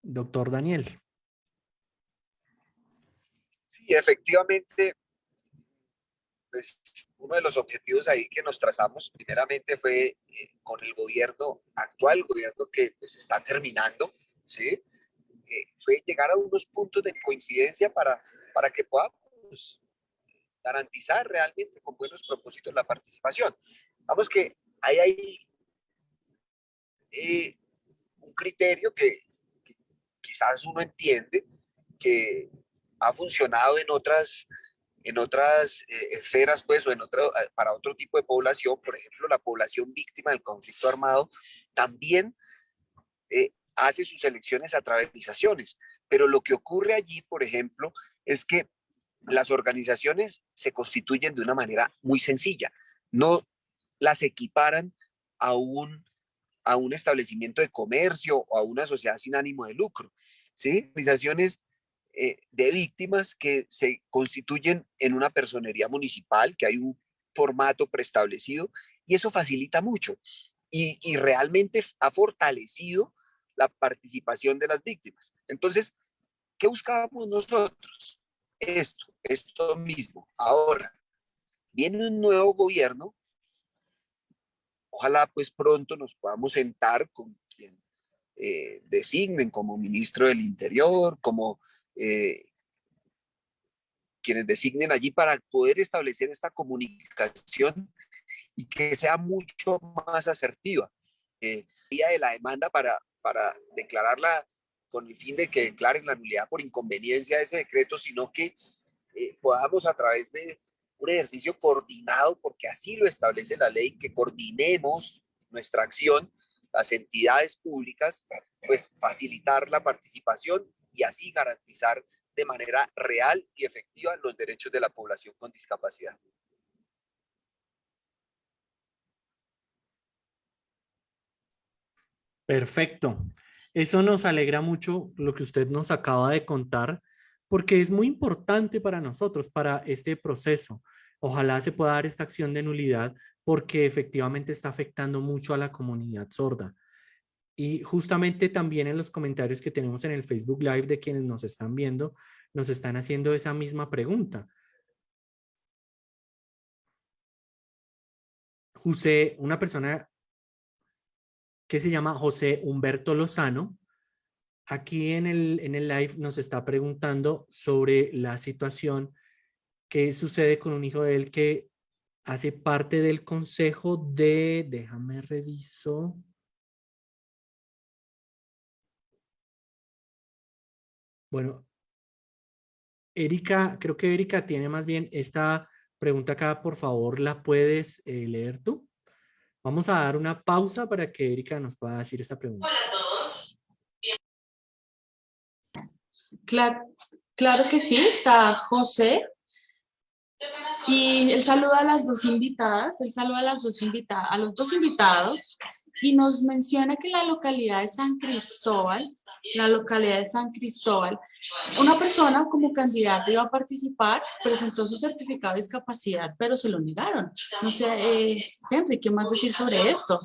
Doctor Daniel. Sí, efectivamente, pues, uno de los objetivos ahí que nos trazamos primeramente fue eh, con el gobierno actual, el gobierno que pues está terminando, ¿sí? Eh, fue llegar a unos puntos de coincidencia para, para que podamos garantizar realmente con buenos propósitos la participación. Vamos que ahí hay eh, un criterio que, que quizás uno entiende que ha funcionado en otras en otras eh, esferas, pues, o en otro, eh, para otro tipo de población, por ejemplo, la población víctima del conflicto armado, también eh, hace sus elecciones a través de organizaciones. Pero lo que ocurre allí, por ejemplo, es que las organizaciones se constituyen de una manera muy sencilla. No las equiparan a un, a un establecimiento de comercio o a una sociedad sin ánimo de lucro. ¿sí? Organizaciones eh, de víctimas que se constituyen en una personería municipal, que hay un formato preestablecido, y eso facilita mucho y, y realmente ha fortalecido la participación de las víctimas. Entonces, ¿qué buscábamos nosotros? Esto, esto mismo. Ahora, viene un nuevo gobierno, ojalá pues pronto nos podamos sentar con quien eh, designen como ministro del Interior, como eh, quienes designen allí para poder establecer esta comunicación y que sea mucho más asertiva. Eh, día de la demanda para, para declararla con el fin de que declaren la nulidad por inconveniencia de ese decreto, sino que eh, podamos a través de un ejercicio coordinado, porque así lo establece la ley, que coordinemos nuestra acción, las entidades públicas, pues facilitar la participación y así garantizar de manera real y efectiva los derechos de la población con discapacidad. Perfecto. Eso nos alegra mucho lo que usted nos acaba de contar, porque es muy importante para nosotros, para este proceso. Ojalá se pueda dar esta acción de nulidad porque efectivamente está afectando mucho a la comunidad sorda. Y justamente también en los comentarios que tenemos en el Facebook Live de quienes nos están viendo, nos están haciendo esa misma pregunta. José, una persona que se llama José Humberto Lozano, aquí en el, en el live nos está preguntando sobre la situación que sucede con un hijo de él que hace parte del consejo de, déjame reviso, Bueno, Erika, creo que Erika tiene más bien esta pregunta acá, por favor, ¿la puedes eh, leer tú? Vamos a dar una pausa para que Erika nos pueda decir esta pregunta. Hola a todos. Claro, que sí, está José. Y él saluda a las dos invitadas, él saluda a las dos invitadas, a los dos invitados y nos menciona que en la localidad de San Cristóbal, la localidad de San Cristóbal, una persona como candidata iba a participar, presentó su certificado de discapacidad, pero se lo negaron. No sé, eh, Henry, ¿qué más decir sobre esto?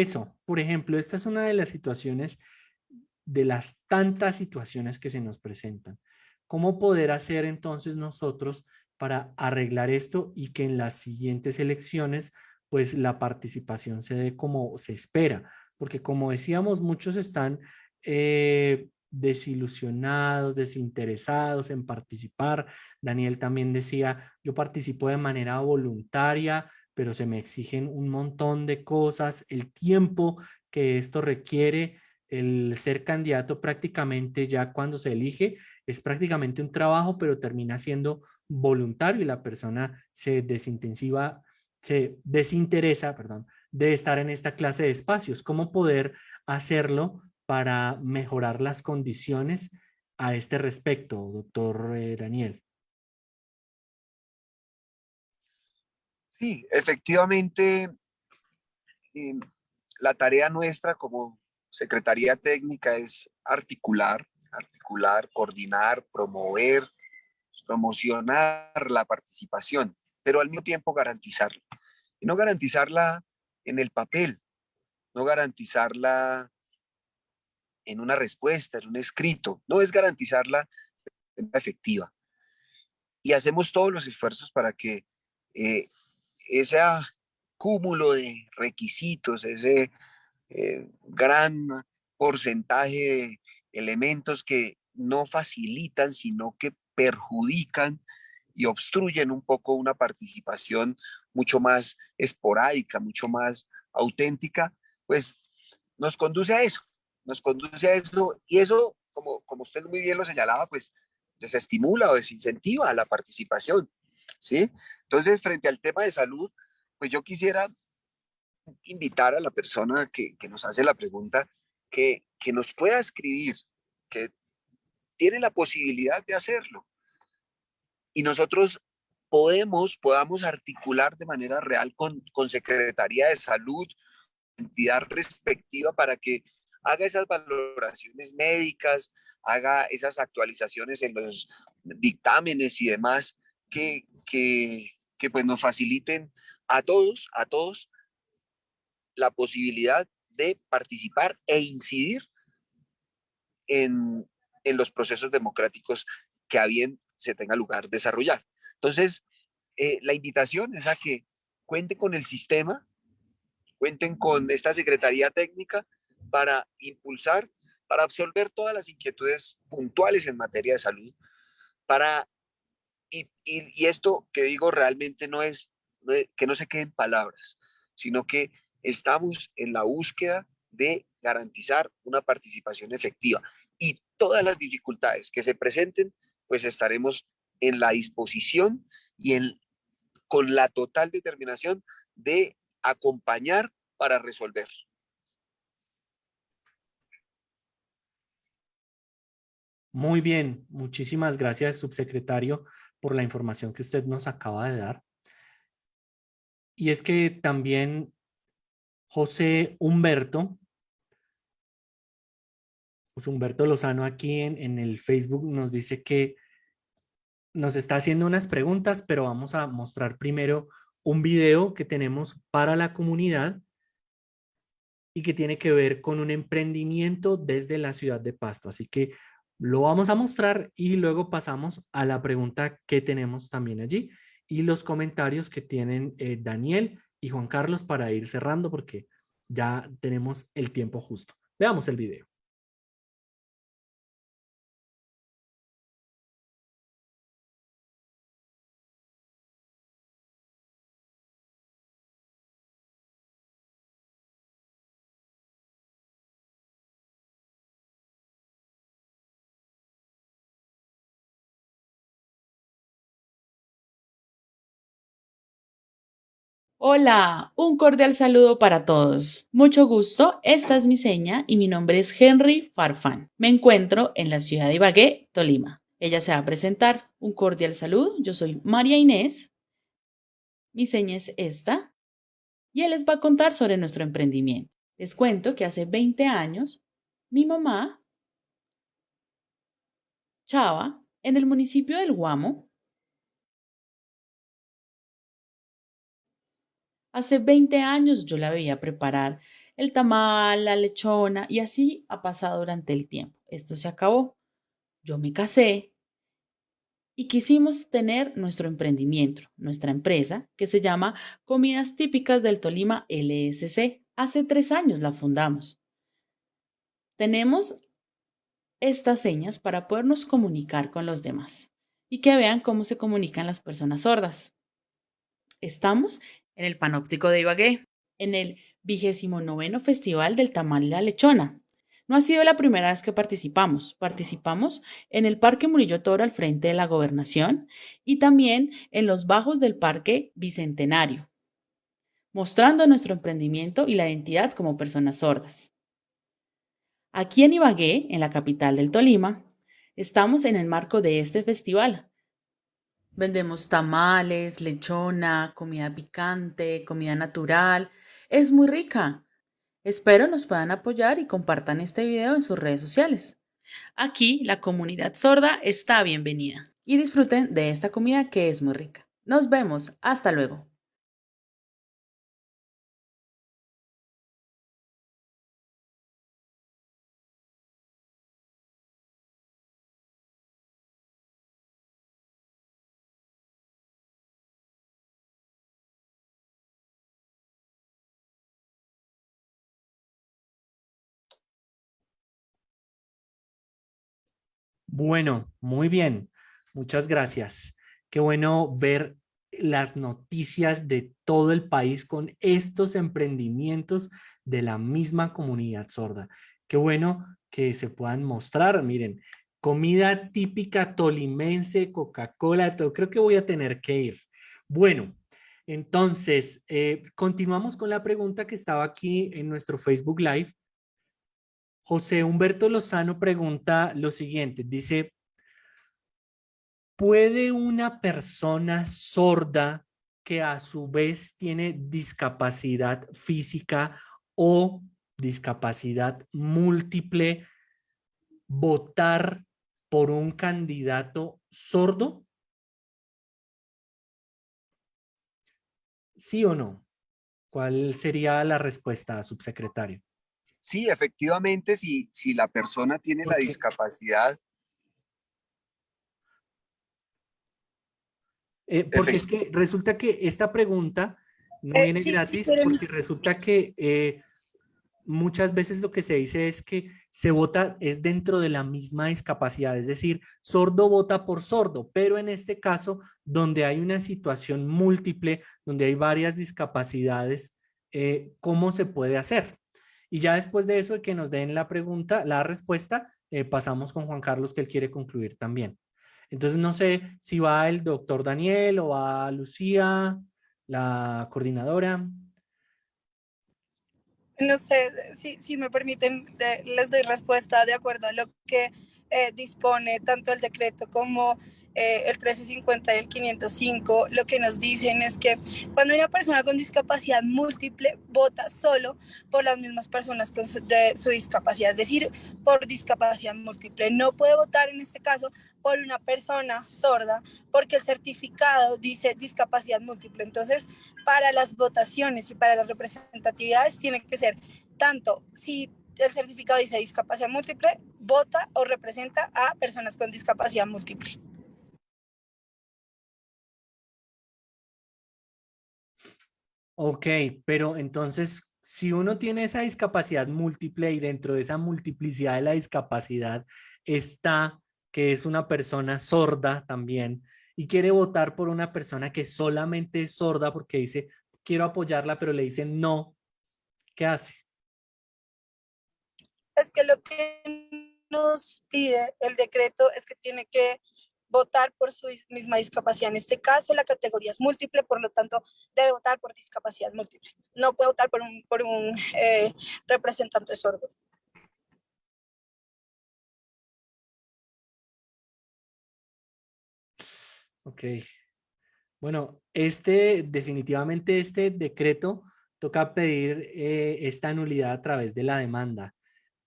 Eso, por ejemplo, esta es una de las situaciones, de las tantas situaciones que se nos presentan. ¿Cómo poder hacer entonces nosotros para arreglar esto y que en las siguientes elecciones pues la participación se dé como se espera? porque como decíamos, muchos están eh, desilusionados, desinteresados en participar. Daniel también decía, yo participo de manera voluntaria, pero se me exigen un montón de cosas, el tiempo que esto requiere, el ser candidato prácticamente ya cuando se elige es prácticamente un trabajo, pero termina siendo voluntario y la persona se desintensiva, se desinteresa, perdón, de estar en esta clase de espacios. ¿Cómo poder hacerlo para mejorar las condiciones a este respecto, doctor eh, Daniel? Sí, efectivamente, em, la tarea nuestra como Secretaría Técnica es articular, articular, coordinar, promover, promocionar la participación, pero al mismo tiempo garantizarla. Y no garantizarla en el papel, no garantizarla en una respuesta, en un escrito, no es garantizarla efectiva. Y hacemos todos los esfuerzos para que eh, ese cúmulo de requisitos, ese eh, gran porcentaje de elementos que no facilitan, sino que perjudican y obstruyen un poco una participación mucho más esporádica, mucho más auténtica, pues nos conduce a eso, nos conduce a eso y eso, como, como usted muy bien lo señalaba, pues desestimula o desincentiva la participación, ¿sí? Entonces, frente al tema de salud, pues yo quisiera invitar a la persona que, que nos hace la pregunta que, que nos pueda escribir, que tiene la posibilidad de hacerlo. Y nosotros podemos, podamos articular de manera real con, con Secretaría de Salud, entidad respectiva para que haga esas valoraciones médicas, haga esas actualizaciones en los dictámenes y demás que, que, que pues nos faciliten a todos, a todos la posibilidad de participar e incidir en, en los procesos democráticos que a bien se tenga lugar desarrollar. Entonces, eh, la invitación es a que cuenten con el sistema, cuenten con esta Secretaría Técnica para impulsar, para absolver todas las inquietudes puntuales en materia de salud, para, y, esto que digo realmente no es, que no se queden palabras, sino que estamos en la búsqueda de garantizar una participación efectiva y todas las dificultades que se presenten, pues estaremos en la disposición y en con la total determinación de acompañar para resolver. Muy bien, muchísimas gracias, subsecretario, por la información que usted nos acaba de dar. Y es que también José Humberto, José Humberto Lozano aquí en, en el Facebook nos dice que nos está haciendo unas preguntas, pero vamos a mostrar primero un video que tenemos para la comunidad y que tiene que ver con un emprendimiento desde la ciudad de Pasto. Así que lo vamos a mostrar y luego pasamos a la pregunta que tenemos también allí y los comentarios que tienen eh, Daniel y Juan Carlos para ir cerrando porque ya tenemos el tiempo justo. Veamos el video. Hola, un cordial saludo para todos. Mucho gusto, esta es mi seña y mi nombre es Henry Farfán. Me encuentro en la ciudad de Ibagué, Tolima. Ella se va a presentar. Un cordial saludo, yo soy María Inés. Mi seña es esta y él les va a contar sobre nuestro emprendimiento. Les cuento que hace 20 años mi mamá, Chava, en el municipio del Guamo, Hace 20 años yo la veía preparar el tamal, la lechona y así ha pasado durante el tiempo. Esto se acabó. Yo me casé y quisimos tener nuestro emprendimiento, nuestra empresa, que se llama Comidas Típicas del Tolima LSC. Hace tres años la fundamos. Tenemos estas señas para podernos comunicar con los demás y que vean cómo se comunican las personas sordas. Estamos en el Panóptico de Ibagué, en el vigésimo noveno Festival del Tamal y la Lechona. No ha sido la primera vez que participamos. Participamos en el Parque Murillo Toro al frente de la Gobernación y también en los bajos del Parque Bicentenario, mostrando nuestro emprendimiento y la identidad como personas sordas. Aquí en Ibagué, en la capital del Tolima, estamos en el marco de este festival, Vendemos tamales, lechona, comida picante, comida natural. Es muy rica. Espero nos puedan apoyar y compartan este video en sus redes sociales. Aquí la comunidad sorda está bienvenida y disfruten de esta comida que es muy rica. Nos vemos. Hasta luego. Bueno, muy bien. Muchas gracias. Qué bueno ver las noticias de todo el país con estos emprendimientos de la misma comunidad sorda. Qué bueno que se puedan mostrar. Miren, comida típica tolimense, Coca-Cola, creo que voy a tener que ir. Bueno, entonces, eh, continuamos con la pregunta que estaba aquí en nuestro Facebook Live José Humberto Lozano pregunta lo siguiente, dice, ¿puede una persona sorda que a su vez tiene discapacidad física o discapacidad múltiple votar por un candidato sordo? ¿Sí o no? ¿Cuál sería la respuesta, subsecretario? Sí, efectivamente, si, si la persona tiene la discapacidad. Eh, porque es que resulta que esta pregunta no Eh, viene sí, sí, gratis pero- porque resulta que eh, muchas veces lo que se dice es que se vota es dentro de la misma discapacidad, es decir, sordo vota por sordo, pero en este caso donde hay una situación múltiple, donde hay varias discapacidades, eh, ¿cómo se puede hacer? Y ya después de eso, de que nos den la pregunta, la respuesta, eh, pasamos con Juan Carlos, que él quiere concluir también. Entonces no sé si va el doctor Daniel o va Lucía, la coordinadora. No sé, si, si me permiten, les doy respuesta de acuerdo a lo que eh, dispone tanto el decreto como eh, el 1350 y el 505, lo que nos dicen es que cuando una persona con discapacidad múltiple vota solo por las mismas personas con de su discapacidad, es decir, por discapacidad múltiple. No puede votar en este caso por una persona sorda porque el certificado dice discapacidad múltiple. Entonces, para las votaciones y para las representatividades tiene que ser tanto si el certificado dice discapacidad múltiple, vota o representa a personas con discapacidad múltiple. Ok, pero entonces, si uno tiene esa discapacidad múltiple y dentro de esa multiplicidad de la discapacidad está que es una persona sorda también y quiere votar por una persona que solamente es sorda porque dice, quiero apoyarla, pero le dicen no, ¿qué hace? Es que lo que nos pide el decreto es que tiene que votar por su misma discapacidad. En este caso, la categoría es múltiple, por lo tanto, debe votar por discapacidad múltiple. No puede votar por un, por un <laughs> eh, representante sordo. Ok. Bueno, este, definitivamente este decreto toca pedir eh, esta nulidad a través de la demanda.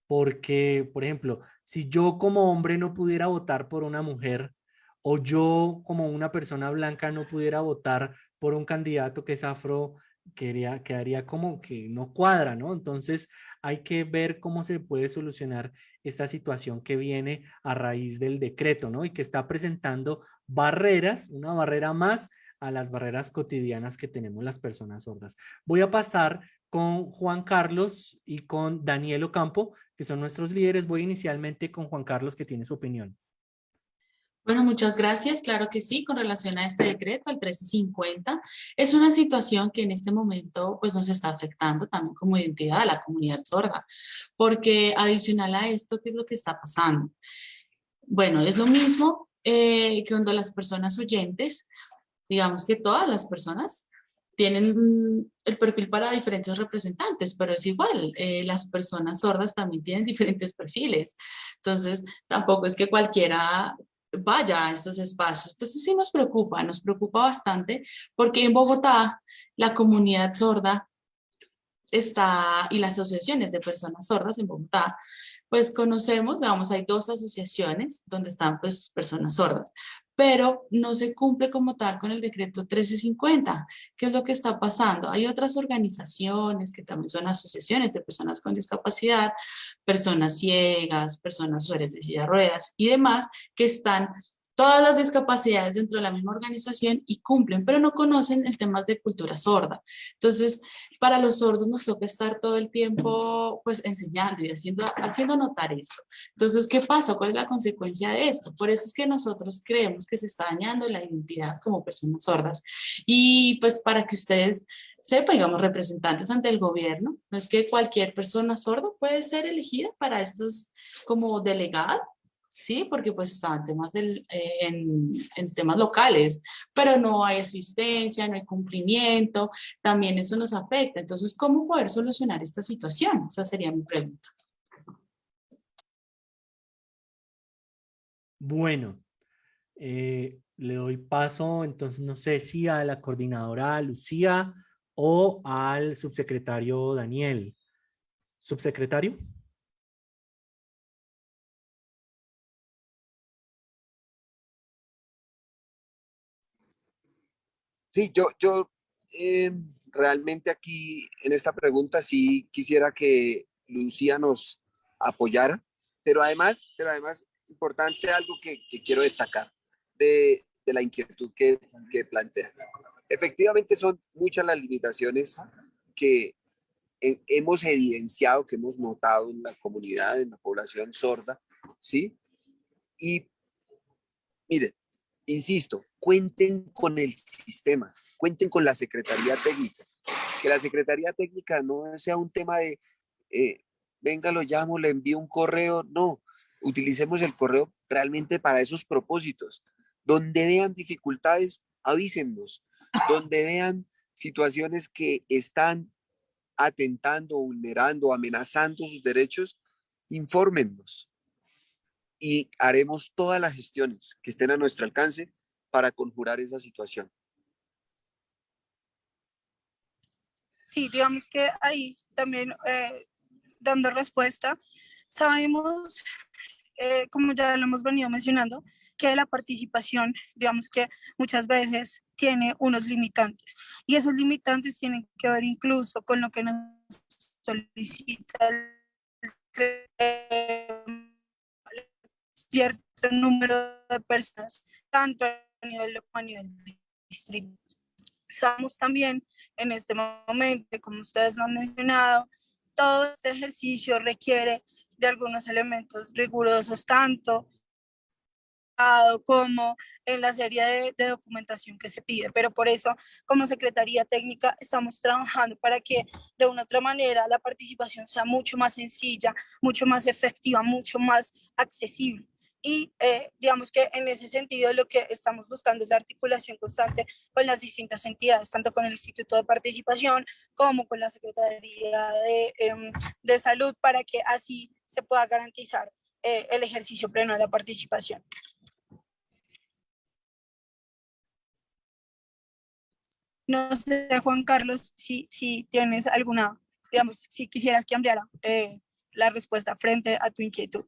Porque, por ejemplo, si yo como hombre no pudiera votar por una mujer, o yo como una persona blanca no pudiera votar por un candidato que es afro, quedaría, quedaría como que no cuadra, ¿no? Entonces hay que ver cómo se puede solucionar esta situación que viene a raíz del decreto, ¿no? Y que está presentando barreras, una barrera más a las barreras cotidianas que tenemos las personas sordas. Voy a pasar con Juan Carlos y con Daniel Ocampo, que son nuestros líderes. Voy inicialmente con Juan Carlos, que tiene su opinión. Bueno, muchas gracias. Claro que sí, con relación a este decreto, el 1350, es una situación que en este momento pues, nos está afectando también como identidad a la comunidad sorda, porque adicional a esto, ¿qué es lo que está pasando? Bueno, es lo mismo eh, que cuando las personas oyentes, digamos que todas las personas tienen el perfil para diferentes representantes, pero es igual, eh, las personas sordas también tienen <laughs> diferentes perfiles. Entonces, tampoco es que cualquiera vaya a estos espacios. Entonces sí nos preocupa, nos preocupa bastante porque en Bogotá la comunidad sorda está y las asociaciones de personas sordas en Bogotá pues conocemos, digamos, hay dos asociaciones donde están pues personas sordas, pero no se cumple como tal con el decreto 1350. ¿Qué es lo que está pasando? Hay otras organizaciones que también son asociaciones de personas con discapacidad, personas ciegas, personas usuarias de silla ruedas y demás, que están todas las discapacidades dentro de la misma organización y cumplen, pero no conocen el tema de cultura sorda. Entonces, para los sordos nos toca estar todo el tiempo pues enseñando y haciendo, haciendo notar esto. Entonces, ¿qué pasa? ¿Cuál es la consecuencia de esto? Por eso es que nosotros creemos que se está dañando la identidad como personas sordas. Y pues para que ustedes sepan, digamos, representantes ante el gobierno, no es que cualquier persona sorda puede ser elegida para estos como delegado sí, porque pues estaban temas eh, en, temas locales, pero no hay asistencia, no hay cumplimiento, también eso nos afecta. Entonces, ¿cómo poder solucionar esta situación? Esa sería mi pregunta. Bueno, eh, le doy paso, entonces no sé si a la coordinadora Lucía o al subsecretario Daniel. ¿Subsecretario? Sí, yo, yo eh, realmente aquí en esta pregunta sí quisiera que Lucía nos apoyara, pero además, pero además importante algo que, quiero destacar de, la inquietud que, plantea. Efectivamente son muchas las limitaciones que hemos evidenciado, que hemos notado en la comunidad, en la población sorda, ¿sí? Y miren, insisto, cuenten con el sistema, cuenten con la Secretaría Técnica. Que la Secretaría Técnica no sea un tema de, eh, venga, lo llamo, le envío un correo. No, utilicemos el correo realmente para esos propósitos. Donde vean dificultades, avísennos. Donde vean situaciones que están atentando, vulnerando, amenazando sus derechos, infórmennos y haremos todas las gestiones que estén a nuestro alcance para conjurar esa situación. Sí, digamos que ahí también eh, dando respuesta, sabemos, eh, como ya lo hemos venido mencionando, que la participación, digamos que muchas veces tiene unos limitantes y esos limitantes tienen que ver incluso con lo que nos solicita el cierto número de personas, tanto nivel local a nivel distrito. Estamos también en este momento, como ustedes lo han mencionado, todo este ejercicio requiere de algunos elementos rigurosos, tanto como en la serie de, de, documentación que se pide. Pero por eso, como Secretaría Técnica, estamos trabajando para que de una otra manera la participación sea mucho más sencilla, mucho más efectiva, mucho más accesible. Y eh, digamos que en ese sentido lo que estamos buscando es la articulación constante con las distintas entidades, tanto con el Instituto de Participación como con la Secretaría de, eh, de Salud, para que así se pueda garantizar eh, el ejercicio pleno de la participación. No sé, Juan Carlos, si, si tienes alguna, digamos, si quisieras que ampliara eh, la respuesta frente a tu inquietud.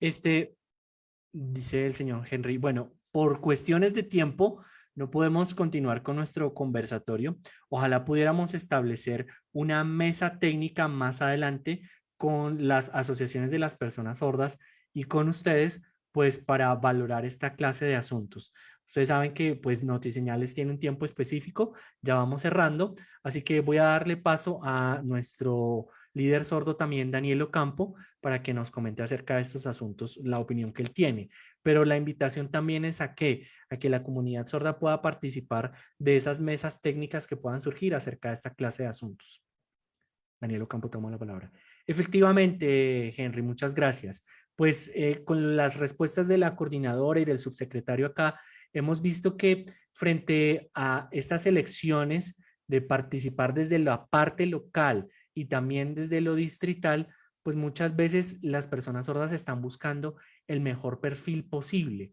Este, dice el señor Henry, bueno, por cuestiones de tiempo no podemos continuar con nuestro conversatorio. Ojalá pudiéramos establecer una mesa técnica más adelante con las asociaciones de las personas sordas y con ustedes, pues para valorar esta clase de asuntos. Ustedes saben que pues Notiseñales tiene un tiempo específico, ya vamos cerrando, así que voy a darle paso a nuestro líder sordo también, Daniel Ocampo, para que nos comente acerca de estos asuntos, la opinión que él tiene. Pero la invitación también es a que, a que la comunidad sorda pueda participar de esas mesas técnicas que puedan surgir acerca de esta clase de asuntos. Daniel Ocampo toma la palabra. Efectivamente, Henry, muchas gracias. Pues eh, con las respuestas de la coordinadora y del subsecretario acá, hemos visto que frente a estas elecciones de participar desde la parte local y también desde lo distrital, pues muchas veces las personas sordas están buscando el mejor perfil posible.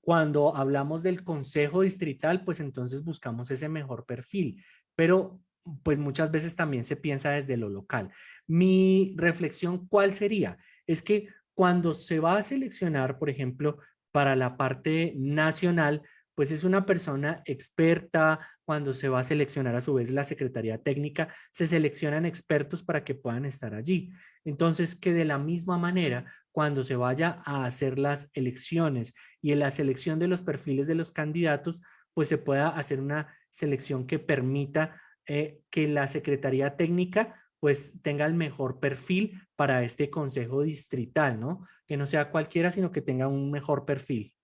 Cuando hablamos del consejo distrital, pues entonces buscamos ese mejor perfil, pero pues muchas veces también se piensa desde lo local. Mi reflexión, ¿cuál sería? Es que cuando se va a seleccionar, por ejemplo, para la parte nacional, pues es una persona experta, cuando se va a seleccionar a su vez la Secretaría Técnica, se seleccionan expertos para que puedan estar allí. Entonces, que de la misma manera, cuando se vaya a hacer las elecciones y en la selección de los perfiles de los candidatos, pues se pueda hacer una selección que permita eh, que la Secretaría Técnica pues tenga el mejor perfil para este consejo distrital, ¿no? Que no sea cualquiera, sino que tenga un mejor perfil.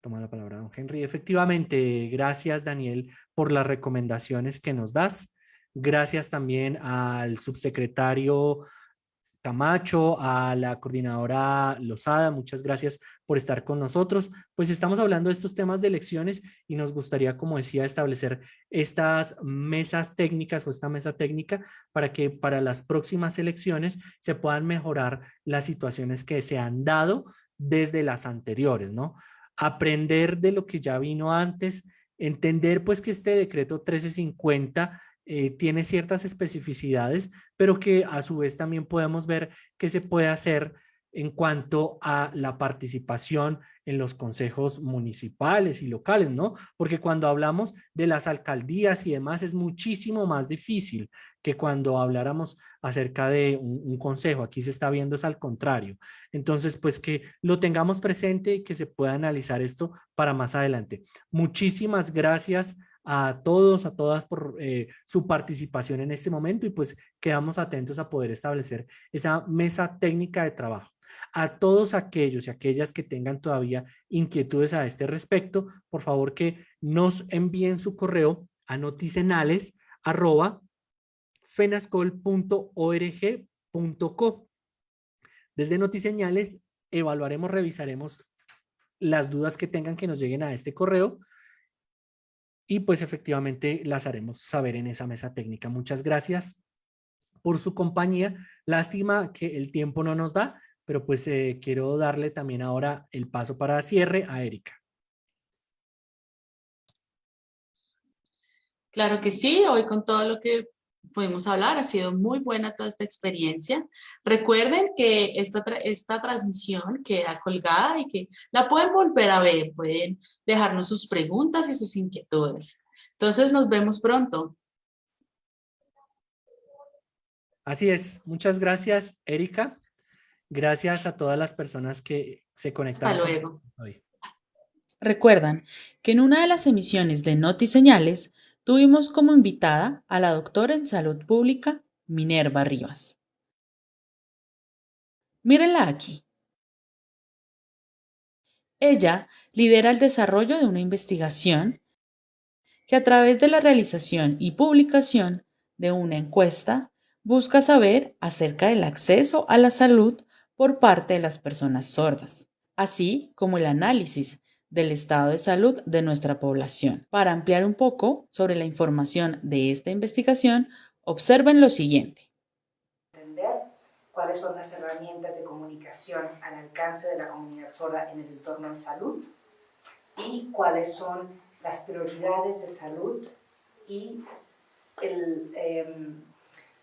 Toma la palabra, don Henry. Efectivamente, gracias, Daniel, por las recomendaciones que nos das. Gracias también al subsecretario Camacho, a la coordinadora Lozada, muchas gracias por estar con nosotros. Pues estamos hablando de estos temas de elecciones y nos gustaría, como decía, establecer estas mesas técnicas o esta mesa técnica para que para las próximas elecciones se puedan mejorar las situaciones que se han dado desde las anteriores, ¿no? aprender de lo que ya vino antes, entender pues que este decreto 1350 eh, tiene ciertas especificidades, pero que a su vez también podemos ver que se puede hacer en cuanto a la participación en los consejos municipales y locales, ¿no? Porque cuando hablamos de las alcaldías y demás es muchísimo más difícil que cuando habláramos acerca de un, consejo. Aquí se está viendo es al contrario. Entonces, pues que lo tengamos presente y que se pueda analizar esto para más adelante. Muchísimas gracias a todos, a todas por eh, su participación en este momento y pues quedamos atentos a poder establecer esa mesa técnica de trabajo. A todos aquellos y aquellas que tengan todavía inquietudes a este respecto, por favor que nos envíen su correo a noticenales.fenascol.org.co. Desde Notiseñales evaluaremos, revisaremos las dudas que tengan que nos lleguen a este correo y pues efectivamente las haremos saber en esa mesa técnica. Muchas gracias por su compañía. Lástima que el tiempo no nos da, pero pues eh, quiero darle también ahora el paso para cierre a Erika. Claro que sí, hoy con todo lo que pudimos hablar, ha sido muy buena toda esta experiencia. Recuerden que esta, esta transmisión queda colgada y que la pueden volver a ver, pueden dejarnos sus preguntas y sus inquietudes. Entonces nos vemos pronto. Así es, muchas gracias Erika. Gracias a todas las personas que se conectaron. Hasta luego. Hoy. Recuerdan que en una de las emisiones de Noti Señales tuvimos como invitada a la doctora en salud pública Minerva Rivas. Mírenla aquí. Ella lidera el desarrollo de una investigación que a través de la realización y publicación de una encuesta busca saber acerca del acceso a la salud por parte de las personas sordas, así como el análisis del estado de salud de nuestra población. Para ampliar un poco sobre la información de esta investigación, observen lo siguiente. Entender cuáles son las herramientas de comunicación al alcance de la comunidad sorda en el entorno de salud y cuáles son las prioridades de salud y el, em,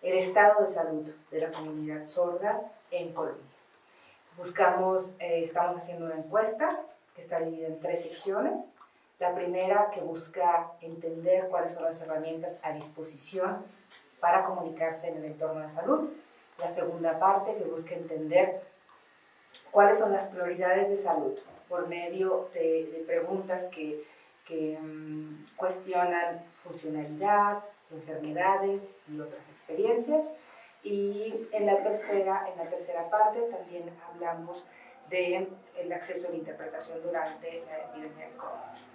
el estado de salud de la comunidad sorda en Colombia. Buscamos, eh, estamos haciendo una encuesta que está dividida en tres secciones. La primera que busca entender cuáles son las herramientas a disposición para comunicarse en el entorno de salud. La segunda parte que busca entender cuáles son las prioridades de salud por medio de, preguntas que, que mm, cuestionan funcionalidad, enfermedades y otras experiencias. Y en la tercera, en la tercera parte también hablamos del el acceso a la interpretación durante la epidemia de COVID.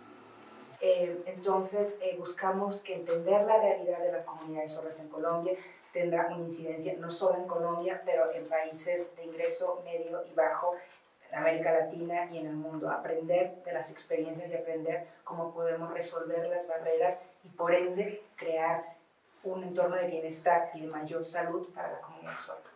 Eh, entonces, eh, buscamos que entender la realidad de las comunidades sordas en Colombia tendrá una incidencia no solo en Colombia, pero en países de ingreso medio y bajo, en América Latina y en el mundo. Aprender de las experiencias y aprender cómo podemos resolver las barreras y por ende crear un entorno de bienestar y de mayor salud para la comunidad sorda.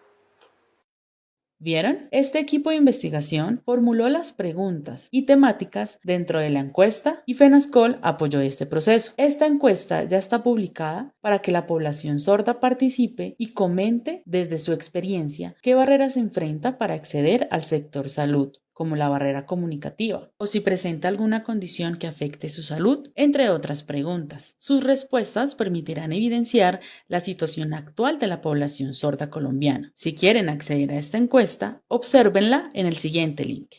¿Vieron? Este equipo de investigación formuló las preguntas y temáticas dentro de la encuesta y FENASCOL apoyó este proceso. Esta encuesta ya está publicada para que la población sorda participe y comente desde su experiencia qué barreras enfrenta para acceder al sector salud como la barrera comunicativa, o si presenta alguna condición que afecte su salud, entre otras preguntas. Sus respuestas permitirán evidenciar la situación actual de la población sorda colombiana. Si quieren acceder a esta encuesta, obsérvenla en el siguiente link.